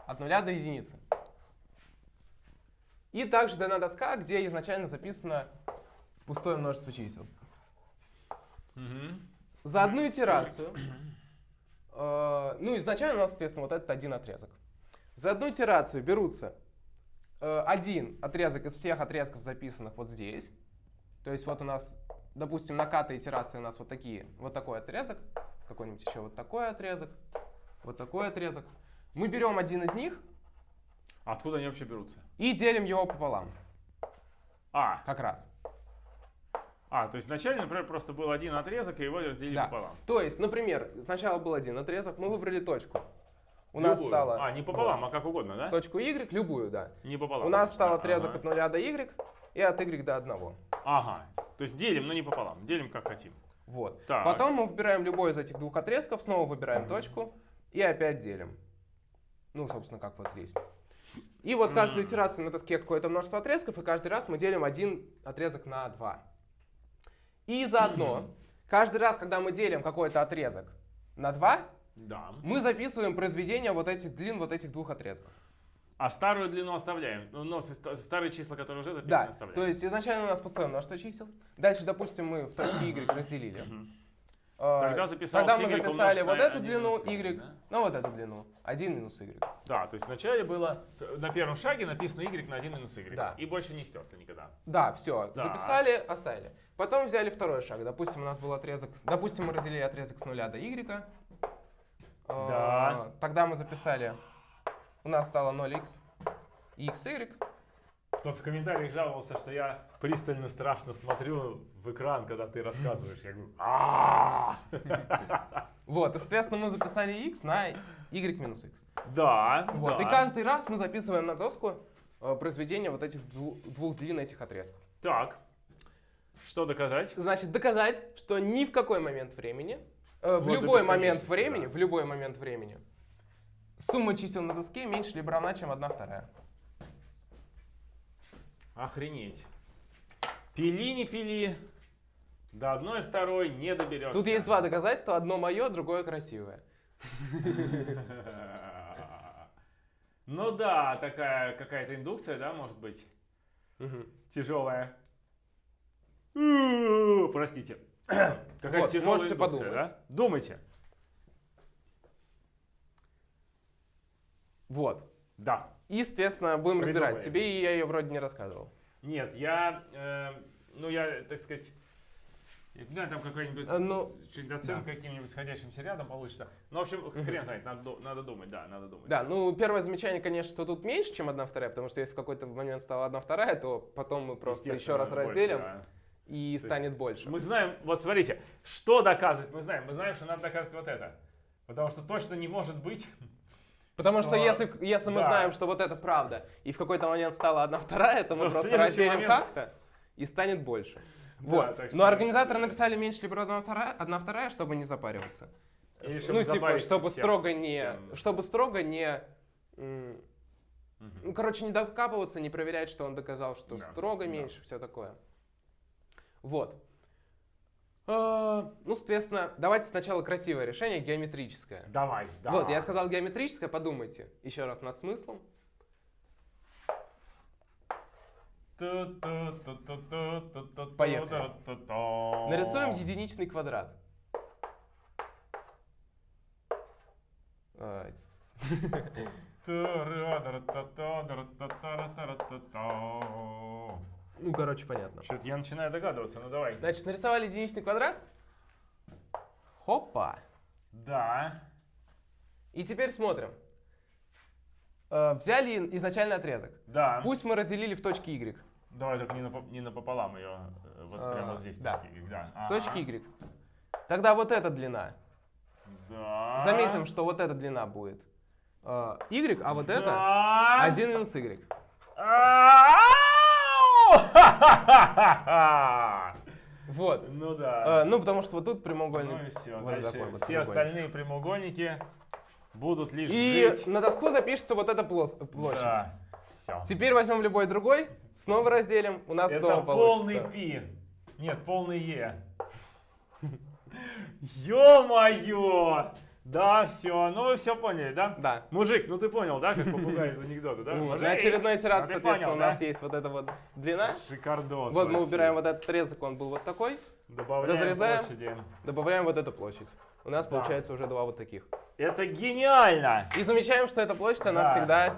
Speaker 2: От нуля до единицы. И также дана доска, где изначально записано пустое множество чисел. За одну итерацию, э, ну, изначально у нас, соответственно, вот этот один отрезок. За одну итерацию берутся э, один отрезок из всех отрезков, записанных вот здесь. То есть вот у нас, допустим, на катой итерации у нас вот такие, вот такой отрезок, какой-нибудь еще вот такой отрезок, вот такой отрезок. Мы берем один из них
Speaker 1: Откуда они вообще берутся?
Speaker 2: и делим его пополам,
Speaker 1: А,
Speaker 2: как раз.
Speaker 1: а, то есть вначале, например, просто был один отрезок, и его разделили
Speaker 2: Да.
Speaker 1: пополам.
Speaker 2: То есть, например, сначала был один отрезок, мы выбрали точку. У нас
Speaker 1: Любую.
Speaker 2: стало...
Speaker 1: А, не пополам, а как угодно, да?
Speaker 2: Точку y, любую, да.
Speaker 1: Не пополам.
Speaker 2: У нас
Speaker 1: значит,
Speaker 2: стал отрезок
Speaker 1: Ага.
Speaker 2: от 0 до y и от y до 1.
Speaker 1: Ага. То есть делим, но не пополам. Делим как хотим.
Speaker 2: Вот.
Speaker 1: Так.
Speaker 2: Потом мы выбираем любой из этих двух отрезков, снова выбираем точку и опять делим. Ну, собственно, как вот здесь. И вот каждую итерацию на доске какое-то множество отрезков, и каждый раз мы делим один отрезок на два. И заодно, каждый раз, когда мы делим какой-то отрезок на два,
Speaker 1: Да.
Speaker 2: мы записываем произведение вот этих длин вот этих двух отрезков.
Speaker 1: А старую длину оставляем. Ну, но старые числа, которые уже записаны,
Speaker 2: Да,
Speaker 1: оставляем.
Speaker 2: то есть изначально у нас пустое множество чисел. Дальше, допустим, мы в точке y разделили. Э,
Speaker 1: Тогда записал
Speaker 2: Тогда мы записали вот эту
Speaker 1: 1
Speaker 2: длину
Speaker 1: y, да?
Speaker 2: ну вот эту длину. 1 минус y.
Speaker 1: Да, то есть вначале было на первом шаге написано y на 1 минус y.
Speaker 2: Да.
Speaker 1: И больше не стерто никогда.
Speaker 2: Да, все,
Speaker 1: Да.
Speaker 2: записали, оставили. Потом взяли второй шаг. Допустим, у нас был отрезок, допустим, мы разделили отрезок с нуля до y. Э,
Speaker 1: Да.
Speaker 2: Тогда мы записали, у нас стало 0x, x, y.
Speaker 1: Кто-то в комментариях жаловался, что я пристально страшно смотрю в экран, когда ты рассказываешь. Я говорю,
Speaker 2: Вот, и, соответственно, мы записали x на y минус x.
Speaker 1: Да,
Speaker 2: Вот, и каждый раз мы записываем на доску э, произведение вот этих дву- двух длин этих отрезков.
Speaker 1: Так, что доказать?
Speaker 2: Значит, доказать, что ни в какой момент времени, э, в
Speaker 1: Вот
Speaker 2: любой момент времени,
Speaker 1: да.
Speaker 2: в любой момент времени, сумма чисел на доске меньше либо равна, чем 1 вторая.
Speaker 1: Охренеть. Пили, не пили. До одной второй не доберешься.
Speaker 2: Тут есть два доказательства, одно мое, другое красивое.
Speaker 1: Ну да, такая какая-то индукция, да, может быть, тяжелая. Простите. Какая
Speaker 2: Вот,
Speaker 1: тяжелая
Speaker 2: можете
Speaker 1: индукция,
Speaker 2: подумать.
Speaker 1: да? Думайте.
Speaker 2: Вот.
Speaker 1: Да.
Speaker 2: И, естественно, будем разбирать.
Speaker 1: Придумаем.
Speaker 2: Тебе я ее вроде не рассказывал.
Speaker 1: Нет, я, э, ну я, так сказать, знаю, там какой-нибудь
Speaker 2: Э, ну,
Speaker 1: что-нибудь оценка каким-нибудь сходящимся рядом получится. Ну, в общем, хрен знает, надо, надо думать, да, надо думать.
Speaker 2: Да, ну первое замечание, конечно, что тут меньше, чем 1 вторая, потому что если в какой-то момент стала 1 вторая, то потом мы просто еще раз
Speaker 1: больше,
Speaker 2: разделим
Speaker 1: да.
Speaker 2: и
Speaker 1: есть
Speaker 2: станет больше.
Speaker 1: Мы знаем, вот смотрите, что доказывать, мы знаем, мы знаем, что надо доказывать вот это. Потому что точно не может быть.
Speaker 2: Потому что,
Speaker 1: что-
Speaker 2: если, если мы
Speaker 1: да.
Speaker 2: знаем, что вот это правда, и в какой-то момент стала 1 вторая, то мы
Speaker 1: То
Speaker 2: просто разделим
Speaker 1: момент-
Speaker 2: как-то и станет больше. Вот.
Speaker 1: что-
Speaker 2: Но организаторы написали меньше либо 1 вторая, 1 вторая, чтобы не запариваться.
Speaker 1: Чтобы
Speaker 2: ну, типа, чтобы
Speaker 1: всем-
Speaker 2: строго не...
Speaker 1: всем.
Speaker 2: Чтобы строго не... Ну, короче, не докапываться, не проверять, что он доказал, что
Speaker 1: Да,
Speaker 2: строго
Speaker 1: да.
Speaker 2: меньше, все такое. Вот. А, Ну, соответственно, давайте сначала красивое решение, геометрическое.
Speaker 1: Давай, да.
Speaker 2: Вот, я сказал геометрическое, подумайте еще раз над смыслом. Поехали. Нарисуем единичный квадрат. А, Ну, короче, понятно.
Speaker 1: Что-то я начинаю догадываться, ну давай.
Speaker 2: Значит, нарисовали единичный квадрат. Хопа.
Speaker 1: Да.
Speaker 2: И теперь смотрим. Э, Взяли изначальный отрезок.
Speaker 1: Да.
Speaker 2: Пусть мы разделили в точке Y.
Speaker 1: Давай только не, напо- не напополам ее. э, Вот
Speaker 2: А,
Speaker 1: прямо здесь.
Speaker 2: да.
Speaker 1: Y, да.
Speaker 2: В
Speaker 1: Ага.
Speaker 2: точке Y. Тогда вот эта длина.
Speaker 1: Да.
Speaker 2: Заметим, что вот эта длина будет Y, а вот это
Speaker 1: Да.
Speaker 2: 1 минус Y.
Speaker 1: Ау! Ха-ха-ха-ха!
Speaker 2: Вот.
Speaker 1: Ну да.
Speaker 2: Э, Ну, потому что вот тут прямоугольник.
Speaker 1: Ну и все.
Speaker 2: вот
Speaker 1: Дальше
Speaker 2: такой вот
Speaker 1: все остальные прямоугольники будут лишь
Speaker 2: И
Speaker 1: жить.
Speaker 2: на доску запишется вот эта площадь.
Speaker 1: Да. Все.
Speaker 2: Теперь возьмем любой другой, снова разделим, у нас
Speaker 1: Это
Speaker 2: снова
Speaker 1: полный пи. Нет, полный е. Ё-моё! Да, все. Ну вы все поняли, да?
Speaker 2: Да.
Speaker 1: Мужик, ну ты понял, да, как попугай из анекдота, да? Мужик!
Speaker 2: На очередной итерации,
Speaker 1: Ну,
Speaker 2: соответственно,
Speaker 1: понял,
Speaker 2: у нас
Speaker 1: да?
Speaker 2: есть вот эта вот длина.
Speaker 1: Шикардос.
Speaker 2: Вот мы
Speaker 1: вообще.
Speaker 2: убираем вот этот отрезок, он был вот такой.
Speaker 1: Добавляем
Speaker 2: разрезаем.
Speaker 1: площади.
Speaker 2: Добавляем вот эту площадь. У нас
Speaker 1: Да.
Speaker 2: получается уже два вот таких.
Speaker 1: Это гениально!
Speaker 2: И замечаем, что эта площадь, она
Speaker 1: Да.
Speaker 2: всегда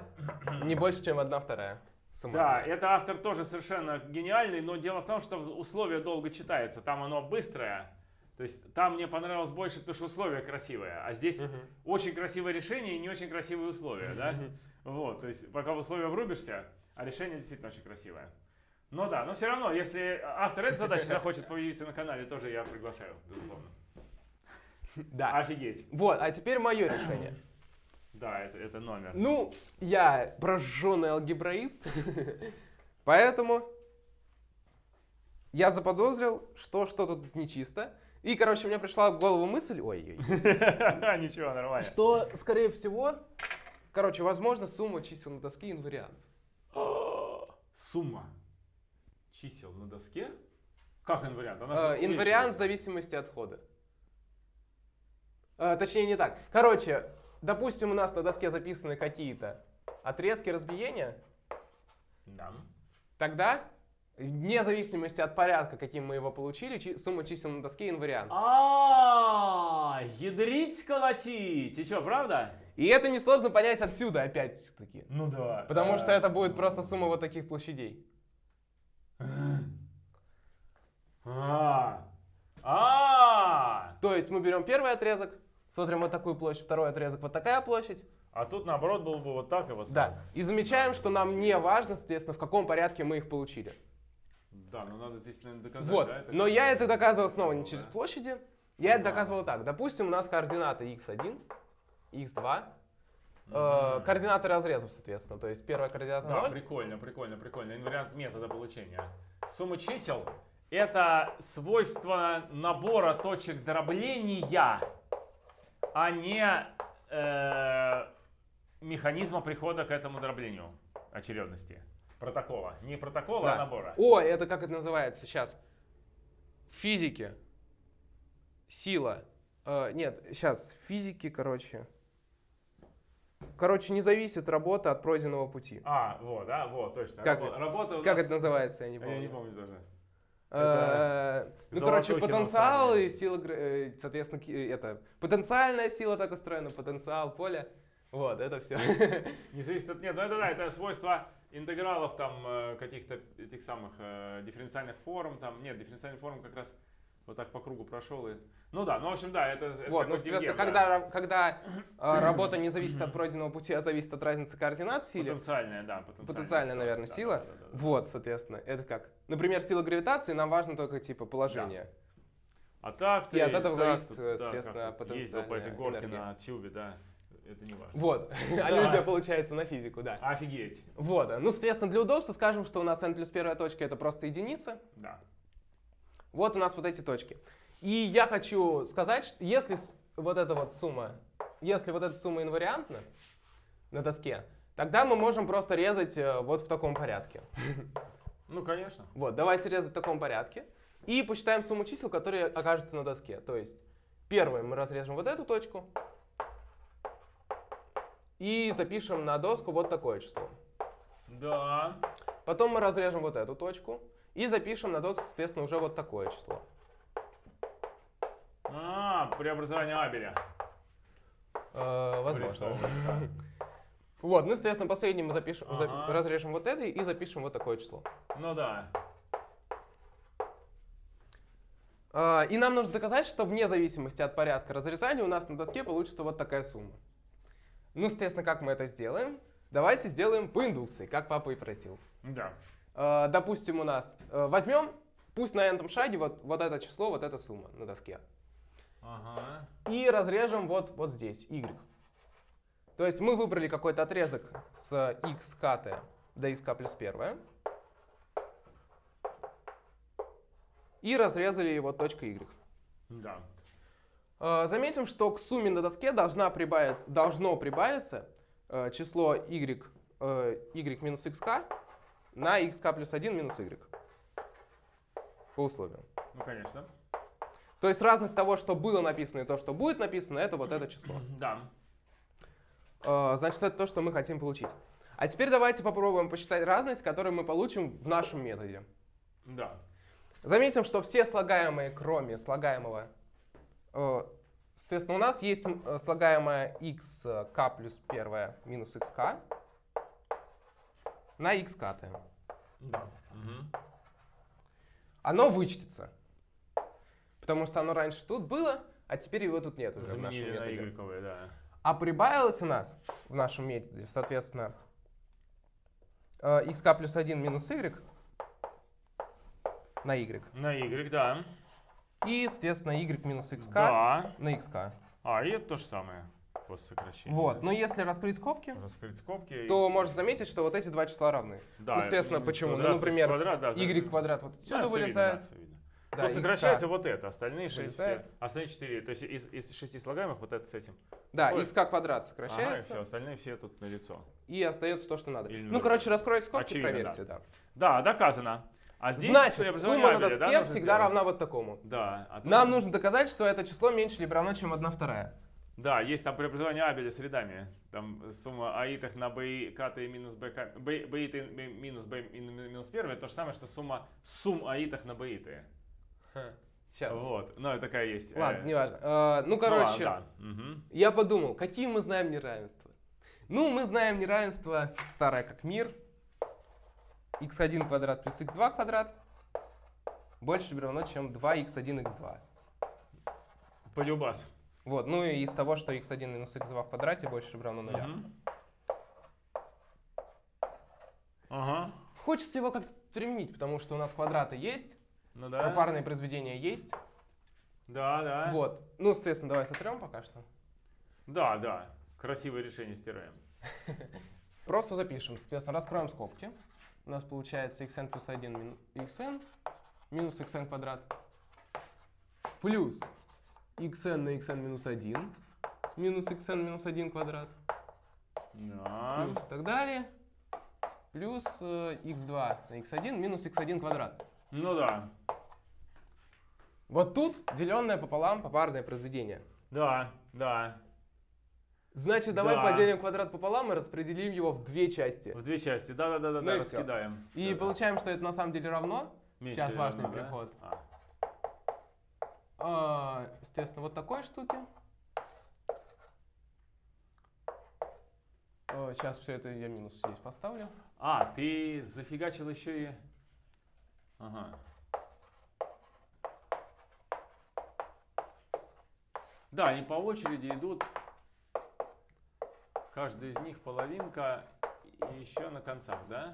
Speaker 2: не больше, чем одна вторая.
Speaker 1: Да, это автор тоже совершенно гениальный, но дело в том, что условие долго читается. Там оно быстрое. То есть там мне понравилось больше, потому что условие красивое. А здесь
Speaker 2: Мгм.
Speaker 1: очень красивое решение и не очень красивые условия, да?
Speaker 2: Мгм.
Speaker 1: Вот, то есть пока в условия врубишься, а решение действительно очень красивое. Но да, но все равно, если автор этой задачи захочет появиться на канале, тоже я приглашаю, безусловно.
Speaker 2: Да.
Speaker 1: Офигеть.
Speaker 2: Вот, а теперь мое решение.
Speaker 1: Да, это, это номер.
Speaker 2: Ну, я прожженный алгебраист, поэтому я заподозрил, что что-то тут нечисто. И, короче, мне пришла в голову мысль, ой,
Speaker 1: Ничего, нормально.
Speaker 2: что, скорее всего, короче, возможно, сумма чисел на доске инвариант.
Speaker 1: Сумма чисел на доске? Как инвариант? Она
Speaker 2: Э, Инвариант в зависимости от хода. Э, Точнее, не так. Короче, допустим, у нас на доске записаны какие-то отрезки разбиения,
Speaker 1: Да.
Speaker 2: тогда, вне зависимости от порядка, каким мы его получили, чи- сумма чисел на доске инвариант.
Speaker 1: А, ядрить колотить. И что, правда?
Speaker 2: И это несложно понять отсюда, опять-таки.
Speaker 1: Ну да.
Speaker 2: Потому что это будет просто сумма вот таких площадей.
Speaker 1: А. А.
Speaker 2: То есть мы берем первый отрезок, смотрим вот такую площадь, второй отрезок, вот такая площадь.
Speaker 1: А тут наоборот было бы вот так и вот
Speaker 2: Да.
Speaker 1: так.
Speaker 2: И замечаем, что нам не важно, соответственно, в каком порядке мы их получили.
Speaker 1: Да, ну надо здесь, наверное, доказать.
Speaker 2: Вот.
Speaker 1: да, это
Speaker 2: Но я это доказывал снова не
Speaker 1: да?
Speaker 2: через площади. Я это доказывал так. Допустим, у нас координаты x1, x2.
Speaker 1: Мгм.
Speaker 2: э, координаты разрезов, соответственно. То есть первая координата
Speaker 1: Да,
Speaker 2: 0.
Speaker 1: прикольно, прикольно, прикольно. Инвариант метода получения. Сумма чисел — это свойство набора точек дробления, а не э, механизма прихода к этому дроблению очередности. Протокола. Не протокола, а
Speaker 2: Да.
Speaker 1: набора.
Speaker 2: О, это как это называется сейчас? В физике. Сила. Э, нет, сейчас, в физике, короче. Короче, не зависит работа от пройденного пути.
Speaker 1: А, вот, да, вот, точно.
Speaker 2: Как
Speaker 1: Рабо-
Speaker 2: это?
Speaker 1: Работа
Speaker 2: Как
Speaker 1: нас-
Speaker 2: это называется, я не
Speaker 1: А
Speaker 2: помню.
Speaker 1: Я не помню даже.
Speaker 2: Э, Ну, короче, потенциал и сила, э, соответственно, э, это потенциальная сила так устроена, потенциал поля. Вот, это все.
Speaker 1: Не зависит от... Нет, ну это да, это свойство интегралов там э, каких-то этих самых э, дифференциальных форм. Там, нет, дифференциальный форм как раз вот так по кругу прошел. И... Ну да, ну в общем, да, это, это
Speaker 2: Вот,
Speaker 1: как
Speaker 2: ну, соответственно, когда,
Speaker 1: да.
Speaker 2: когда э, работа не зависит от пройденного пути, а зависит от разницы координат в силе,
Speaker 1: Потенциальная, да, потенциальная.
Speaker 2: потенциальная, наверное,
Speaker 1: ситуация,
Speaker 2: сила.
Speaker 1: да, да, да, да.
Speaker 2: Вот, соответственно, это как? Например, сила гравитации, нам важно только типа положение.
Speaker 1: А так ты...
Speaker 2: И от этого зависит, естественно,
Speaker 1: как тут Ездил по этой
Speaker 2: потенциальная
Speaker 1: горке
Speaker 2: энергия.
Speaker 1: на тюбе, да, это не важно.
Speaker 2: Вот, аллюзия получается на физику, да.
Speaker 1: Офигеть,
Speaker 2: Вот, ну, соответственно, для удобства скажем, что у нас n плюс первая точка это просто единица.
Speaker 1: да.
Speaker 2: Вот у нас вот эти точки. И я хочу сказать, что если вот эта вот сумма, если вот эта сумма инвариантна на доске, тогда мы можем просто резать э, вот в таком порядке.
Speaker 1: Ну, конечно.
Speaker 2: Вот, давайте резать в таком порядке. И посчитаем сумму чисел, которые окажутся на доске. То есть, первое мы разрежем вот эту точку. И запишем на доску вот такое число.
Speaker 1: Да.
Speaker 2: Потом мы разрежем вот эту точку. И запишем на доску, соответственно, уже вот такое число.
Speaker 1: А, преобразование Абеля.
Speaker 2: Э, возможно. Вот, ну, соответственно, последний мы запишем, за-
Speaker 1: Ага.
Speaker 2: разрежем вот это и запишем вот такое число.
Speaker 1: Ну да.
Speaker 2: А, И нам нужно доказать, что вне зависимости от порядка разрезания у нас на доске получится вот такая сумма. Ну, соответственно, как мы это сделаем? Давайте сделаем по индукции, как папа и просил.
Speaker 1: Да.
Speaker 2: А, Допустим, у нас э, возьмем, пусть на этом шаге вот, вот это число, вот эта сумма на доске.
Speaker 1: Ага.
Speaker 2: И разрежем вот, вот здесь, y. То есть мы выбрали какой-то отрезок с x кт до xk плюс 1. И разрезали его точкой y.
Speaker 1: Да.
Speaker 2: Э, Заметим, что к сумме на доске должна прибавиться, должно прибавиться э, число y, э, y минус xk на xk плюс 1 минус y. По условию.
Speaker 1: Ну, конечно.
Speaker 2: То есть разность того, что было написано и то, что будет написано, это вот это число.
Speaker 1: Да.
Speaker 2: Значит, это то, что мы хотим получить. А теперь давайте попробуем посчитать разность, которую мы получим в нашем методе.
Speaker 1: Да.
Speaker 2: Заметим, что все слагаемые, кроме слагаемого, соответственно, у нас есть э, слагаемое xk плюс 1 минус xk на xk.
Speaker 1: Да. Мгм.
Speaker 2: Оно вычтется. Потому что оно раньше тут было, а теперь его тут нет уже в нашем
Speaker 1: Заменили на
Speaker 2: методе.
Speaker 1: да.
Speaker 2: А прибавилось у нас в нашем методе, соответственно, э, xk плюс 1 минус y на y.
Speaker 1: На Y, да.
Speaker 2: И, соответственно, y минус xk
Speaker 1: Да.
Speaker 2: на xk.
Speaker 1: А, и это то же самое. После сокращения.
Speaker 2: Вот, но если раскрыть скобки,
Speaker 1: Раскрыть скобки. и-
Speaker 2: то можно заметить, что вот эти два числа равны.
Speaker 1: Да,
Speaker 2: естественно,
Speaker 1: x
Speaker 2: почему? Ну, например,
Speaker 1: квадрат, да,
Speaker 2: y квадрат вот
Speaker 1: Да,
Speaker 2: отсюда
Speaker 1: видно,
Speaker 2: вылезает.
Speaker 1: да, всё видно.
Speaker 2: Да,
Speaker 1: То сокращается вот это, остальные 6
Speaker 2: вылезает.
Speaker 1: Остальные 4. То есть из, из 6 слагаемых вот это с этим.
Speaker 2: Да,
Speaker 1: Ой.
Speaker 2: xk квадрат
Speaker 1: Ага, и
Speaker 2: сокращается.
Speaker 1: все, остальные все тут на лицо.
Speaker 2: и остается то, что надо.
Speaker 1: Или
Speaker 2: ну, короче, раскройте скобки,
Speaker 1: Очевидно,
Speaker 2: проверьте, да.
Speaker 1: Да, доказано. А здесь
Speaker 2: Значит, сумма на доске
Speaker 1: да,
Speaker 2: всегда равна вот такому.
Speaker 1: Да. а тут-
Speaker 2: Нам нужно доказать, что это число меньше либо равно, чем 1 вторая.
Speaker 1: Да, есть там преобразование Абеля с рядами. Там сумма аитах на b кт минус b, к- b, b иты минус b минус 1 это то же самое, что сумма сумм аитах на b иты.
Speaker 2: Сейчас.
Speaker 1: Вот, ну, такая есть.
Speaker 2: Ладно,
Speaker 1: э,
Speaker 2: неважно. Э, ну,
Speaker 1: ну,
Speaker 2: короче,
Speaker 1: ладно, да. Мгм.
Speaker 2: я подумал, какие мы знаем неравенства? Ну, мы знаем неравенство старое как мир. X1 квадрат плюс x2 квадрат больше или равно, чем 2x1, x2.
Speaker 1: Полюбас.
Speaker 2: Вот, ну и из того, что x1 минус x2 в квадрате больше или равно нуля.
Speaker 1: Мгм. Ага,
Speaker 2: Хочется его как-то применить, потому что у нас квадраты есть,
Speaker 1: ну да.
Speaker 2: пропарные произведения есть.
Speaker 1: Да, да.
Speaker 2: Вот. Ну, соответственно, давай сотрем пока что.
Speaker 1: Да, да. Красивое решение стираем.
Speaker 2: Просто запишем. Соответственно, раскроем скобки. У нас получается xn плюс 1 мин- xn минус xn квадрат плюс xn на xn минус 1 минус xn минус 1 квадрат
Speaker 1: Да.
Speaker 2: плюс и так далее плюс э, x2 на x1 минус x1 квадрат.
Speaker 1: Ну да.
Speaker 2: Вот тут деленное пополам попарное произведение.
Speaker 1: Да, да.
Speaker 2: Значит, давай
Speaker 1: Да.
Speaker 2: поделим квадрат пополам и распределим его в две части.
Speaker 1: В две части. Да, да, да, да,
Speaker 2: Ну
Speaker 1: да,
Speaker 2: и
Speaker 1: раскидаем.
Speaker 2: И
Speaker 1: Всё, да.
Speaker 2: получаем, что это на самом деле равно.
Speaker 1: Меньше
Speaker 2: Сейчас
Speaker 1: или
Speaker 2: важный
Speaker 1: равно, да?
Speaker 2: переход.
Speaker 1: А.
Speaker 2: А, естественно, вот такой штуки. сейчас все это я минус здесь поставлю.
Speaker 1: А, ты зафигачил еще и... Ага. Да, они по очереди идут. Каждый из них половинка и еще на концах, да?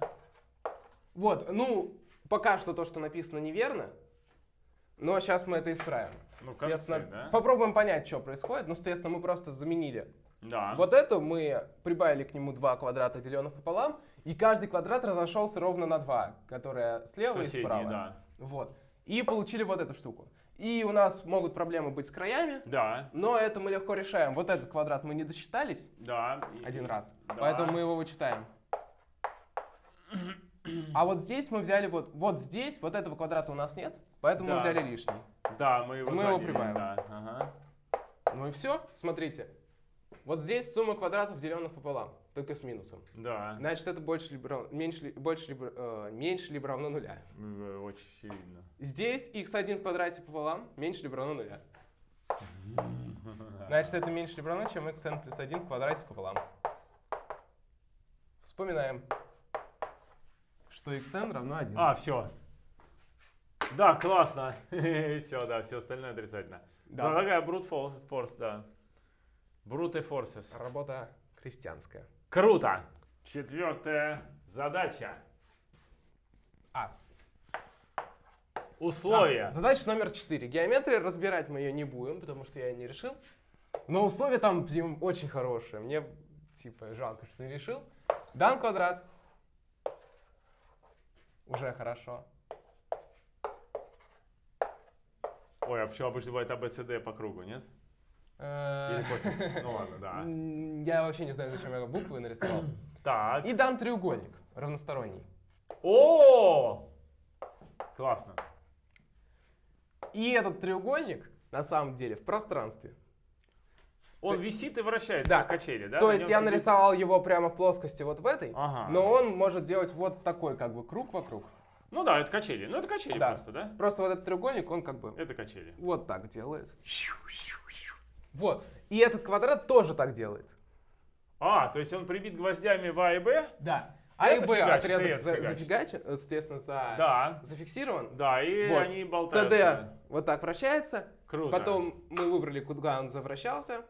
Speaker 2: Вот, ну, пока что то, что написано неверно, но сейчас мы это исправим.
Speaker 1: Ну,
Speaker 2: Естественно,
Speaker 1: да?
Speaker 2: попробуем понять, что происходит. Ну, соответственно, мы просто заменили.
Speaker 1: Да.
Speaker 2: Вот это мы прибавили к нему два квадрата, деленных пополам, и каждый квадрат разошелся ровно на два, которые слева и
Speaker 1: Соседние,
Speaker 2: справа.
Speaker 1: да.
Speaker 2: Вот. И получили вот эту штуку. И у нас могут проблемы быть с краями,
Speaker 1: Да,
Speaker 2: но это мы легко решаем. Вот этот квадрат мы не досчитались
Speaker 1: да. и-
Speaker 2: один раз,
Speaker 1: да.
Speaker 2: поэтому мы его вычитаем. А вот здесь мы взяли вот, вот здесь, вот этого квадрата у нас нет, поэтому мы
Speaker 1: Да.
Speaker 2: взяли лишний.
Speaker 1: Да, мы его
Speaker 2: Мы его прибавим.
Speaker 1: Да, ага.
Speaker 2: Ну и все, смотрите. Вот здесь сумма квадратов, деленных пополам, только с минусом.
Speaker 1: Да,
Speaker 2: Значит, это больше либо, меньше, ли- больше либо, э, меньше либо равно нуля.
Speaker 1: э, очень очевидно.
Speaker 2: Здесь x1 в квадрате пополам меньше либо равно нуля. Значит, это меньше либо равно, чем xn плюс 1 в квадрате пополам. Вспоминаем, что xn равно 1.
Speaker 1: А, все. Да, классно. Все, да, все остальное отрицательно.
Speaker 2: Да.
Speaker 1: Такая brute force, да. Brute forces.
Speaker 2: Работа крестьянская.
Speaker 1: Круто. Четвертая задача.
Speaker 2: А,
Speaker 1: Условия.
Speaker 2: А, задача номер 4. Геометрия, разбирать мы ее не будем, потому что я ее не решил. Но условия там прям очень хорошие. Мне, типа, жалко, что не решил. Дан квадрат. Уже хорошо.
Speaker 1: Ой, а почему обычно бывает ABCD по кругу, нет?
Speaker 2: Э,
Speaker 1: Или? Ну ладно, да.
Speaker 2: Я вообще не знаю, зачем я буквы нарисовал.
Speaker 1: Так.
Speaker 2: И дан треугольник, равносторонний.
Speaker 1: О! Классно.
Speaker 2: И этот треугольник, на самом деле, в пространстве.
Speaker 1: Он висит и вращается,
Speaker 2: Да.
Speaker 1: как качели, да?
Speaker 2: То есть я
Speaker 1: сидит-
Speaker 2: нарисовал его прямо в плоскости вот в этой,
Speaker 1: Ага.
Speaker 2: но он может делать вот такой как бы круг вокруг.
Speaker 1: Ну да, это качели. Ну это качели
Speaker 2: Да.
Speaker 1: просто, да?
Speaker 2: Просто вот этот треугольник, он как бы
Speaker 1: Это качели.
Speaker 2: вот так делает. Вот. И этот квадрат тоже так делает.
Speaker 1: А, то есть он прибит гвоздями в А и Б?
Speaker 2: Да. А и Б отрезок за- зафигачен, э, соответственно, за...
Speaker 1: Да.
Speaker 2: зафиксирован.
Speaker 1: Да, и
Speaker 2: Вот.
Speaker 1: они болтаются.
Speaker 2: CD вот так вращается.
Speaker 1: Круто.
Speaker 2: Потом мы выбрали, куда он завращался.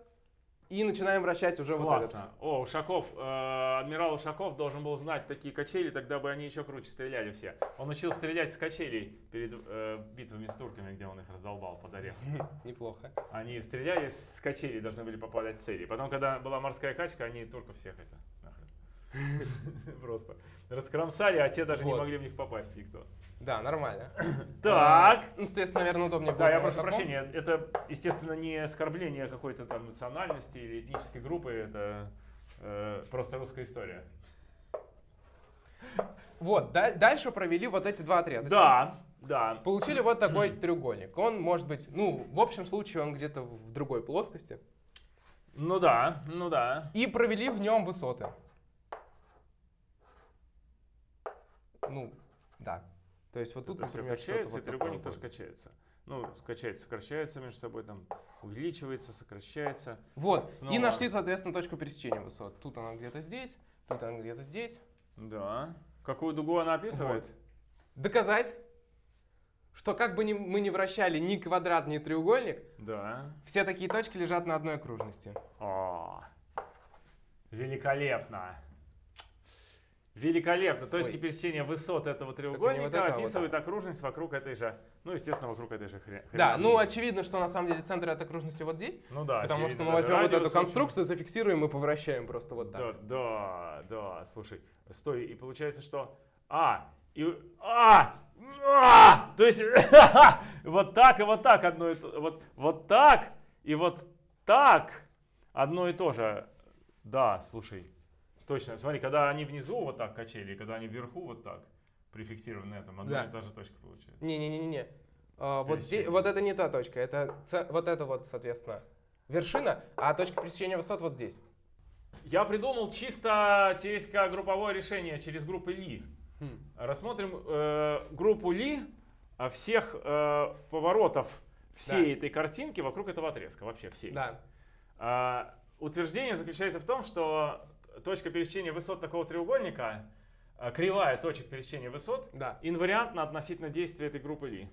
Speaker 2: И начинаем вращать уже вот этот.
Speaker 1: Классно. О, Ушаков, э, адмирал Ушаков должен был знать такие качели, тогда бы они еще круче стреляли все. Он учил стрелять с качелей перед э, битвами с турками, где он их раздолбал под орех.
Speaker 2: Неплохо.
Speaker 1: Они стреляли с качелей, должны были попадать в цели. Потом, когда была морская качка, они турков всех это. Просто раскромсали, а те даже не могли в них попасть никто.
Speaker 2: Да, нормально.
Speaker 1: Так.
Speaker 2: Ну, соответственно, наверное, удобнее
Speaker 1: Да, я прошу прощения. Это, естественно, не оскорбление какой-то там национальности или этнической группы. Это э, просто русская история.
Speaker 2: Вот, да- дальше провели вот эти два отрезка.
Speaker 1: Да, да.
Speaker 2: Получили вот такой треугольник. Он может быть, ну, в общем случае, он где-то в другой плоскости.
Speaker 1: Ну да, ну да.
Speaker 2: И провели в нем высоты. Ну, да. То есть вот тут,
Speaker 1: Тут все
Speaker 2: например, что-то
Speaker 1: качается, и
Speaker 2: вот
Speaker 1: треугольник
Speaker 2: такое
Speaker 1: тоже
Speaker 2: будет.
Speaker 1: качается. ну, скачать, сокращаются между собой, там, увеличивается, сокращается.
Speaker 2: Вот.
Speaker 1: Снова.
Speaker 2: И нашли, соответственно, точку пересечения высот. Тут она где-то здесь, тут она где-то здесь.
Speaker 1: Да. Какую дугу она описывает?
Speaker 2: Доказать, что как бы ни, мы ни вращали ни квадрат, ни треугольник,
Speaker 1: Да.
Speaker 2: все такие точки лежат на одной окружности.
Speaker 1: О, великолепно. Великолепно. Точки
Speaker 2: Ой.
Speaker 1: пересечения высот этого треугольника
Speaker 2: вот это, вот
Speaker 1: окружность вокруг этой же, ну, естественно, вокруг этой же хря-
Speaker 2: Да, ну очевидно, что на самом деле центр этой окружности вот здесь,
Speaker 1: Ну да,
Speaker 2: потому
Speaker 1: очевидно,
Speaker 2: что мы возьмем вот эту
Speaker 1: очень-
Speaker 2: конструкцию, зафиксируем и повращаем просто вот так.
Speaker 1: Да, да, да, слушай, стой, и получается, что... А, и... А! А! То есть вот так и вот так одно и то... Вот, вот так и вот так одно и то же. Да, слушай, точно. Смотри, когда они внизу вот так качели, и когда они вверху вот так прификсированы на этом, одна
Speaker 2: Да.
Speaker 1: и та же точка получается.
Speaker 2: Не-не-не-не. А, вот, здесь, вот это не та точка, это вот это вот, соответственно, вершина, а точка пересечения высот вот здесь.
Speaker 1: Я придумал чисто теоретико-групповое решение через группы Ли.
Speaker 2: Хм.
Speaker 1: Рассмотрим э, группу Ли а, всех э, поворотов всей этой картинки вокруг этого отрезка, вообще всей.
Speaker 2: Да.
Speaker 1: А, утверждение заключается в том, что точка пересечения высот такого треугольника, а, кривая точек пересечения высот,
Speaker 2: Да.
Speaker 1: инвариантна относительно действия этой группы Ли.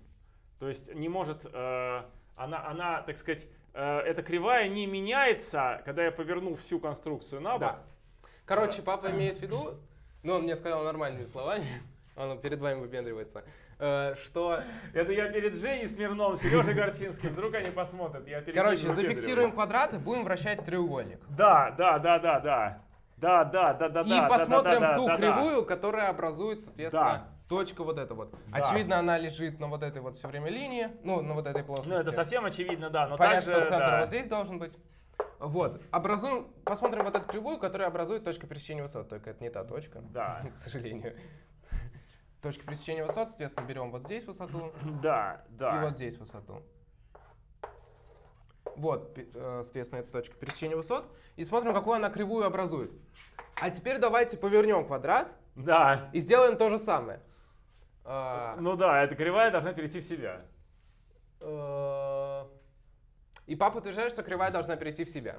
Speaker 1: То есть не может, э, она, она, так сказать, э, эта кривая не меняется, когда я поверну всю конструкцию на бок.
Speaker 2: Да. Короче, папа имеет в виду, ну он мне сказал нормальными словами, он перед вами выпендривается, э, что,
Speaker 1: Это я перед Женей Смирновым, Сережей Горчинским, вдруг они посмотрят. Я перед
Speaker 2: короче, зафиксируем квадраты, будем вращать треугольник.
Speaker 1: Да, да, да, да, да. Да, да, да, да,
Speaker 2: И
Speaker 1: да.
Speaker 2: посмотрим
Speaker 1: да, да,
Speaker 2: ту
Speaker 1: да, да.
Speaker 2: кривую, которая образует, соответственно,
Speaker 1: Да.
Speaker 2: точку вот эту вот.
Speaker 1: Да.
Speaker 2: Очевидно, она лежит на вот этой вот все время линии, ну, на вот этой плоскости.
Speaker 1: Ну, это совсем очевидно, да. Но
Speaker 2: Понятно,
Speaker 1: также,
Speaker 2: что центр
Speaker 1: да.
Speaker 2: вот здесь должен быть. Вот. Образуем, посмотрим вот эту кривую, которая образует точку пересечения высот. Только это не та точка,
Speaker 1: Да.
Speaker 2: к сожалению. Точка пересечения высот, соответственно, берем вот здесь высоту
Speaker 1: Да, да.
Speaker 2: и вот здесь высоту. Вот, э, соответственно, это точка пересечения высот. И смотрим, какую она кривую образует. А теперь давайте повернем квадрат
Speaker 1: Да.
Speaker 2: и сделаем то же самое. А,
Speaker 1: Ну да, эта кривая должна перейти в себя.
Speaker 2: э, И папа утверждает, что кривая должна перейти в себя.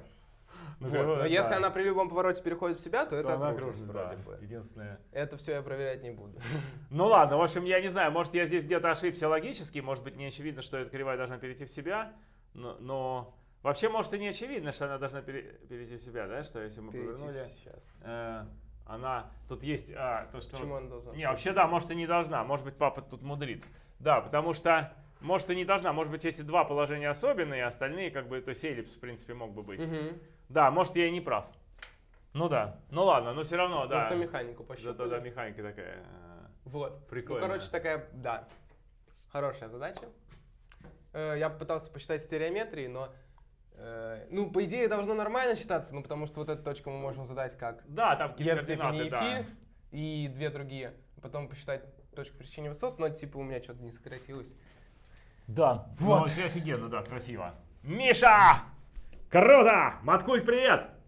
Speaker 1: Ну,
Speaker 2: Вот, Но если она при любом повороте переходит в себя, то
Speaker 1: То
Speaker 2: это
Speaker 1: она окружность
Speaker 2: вроде
Speaker 1: да.
Speaker 2: бы.
Speaker 1: Единственное.
Speaker 2: Это все я проверять не буду.
Speaker 1: Ну ладно, в общем, я не знаю, может я здесь где-то ошибся логически, может быть не очевидно, что эта кривая должна перейти в себя, но, но вообще может и не очевидно, что она должна пере- перейти в себя, да, что если мы повернули,
Speaker 2: сейчас.
Speaker 1: э, она, тут есть, а, то, что...
Speaker 2: Почему она должна?
Speaker 1: Не, вообще да, может и не должна, может быть папа тут мудрит. Да, потому что, может и не должна, может быть эти два положения особенные, а остальные как бы, то есть эллипс в принципе мог бы быть.
Speaker 2: Мгм.
Speaker 1: Да, может я и не прав. Ну да, ну ладно, но все равно, да.
Speaker 2: Зато механику
Speaker 1: Зато
Speaker 2: пощупали.
Speaker 1: да, механика такая. э,
Speaker 2: Вот.
Speaker 1: Прикольно.
Speaker 2: Ну, короче, такая, да, хорошая задача. Э, Я пытался посчитать стереометрии, но, э, ну, по идее, должно нормально считаться, ну, потому что вот эту точку мы можем задать как
Speaker 1: Да, там
Speaker 2: e
Speaker 1: какие-то
Speaker 2: в степени
Speaker 1: координаты,
Speaker 2: фи
Speaker 1: да.
Speaker 2: и две другие. Потом посчитать точку пересечения высот, но, типа, у меня что-то не сократилось.
Speaker 1: Да.
Speaker 2: Вот.
Speaker 1: Ну, вообще офигенно, да, красиво. Миша! Круто! Маткуль, привет!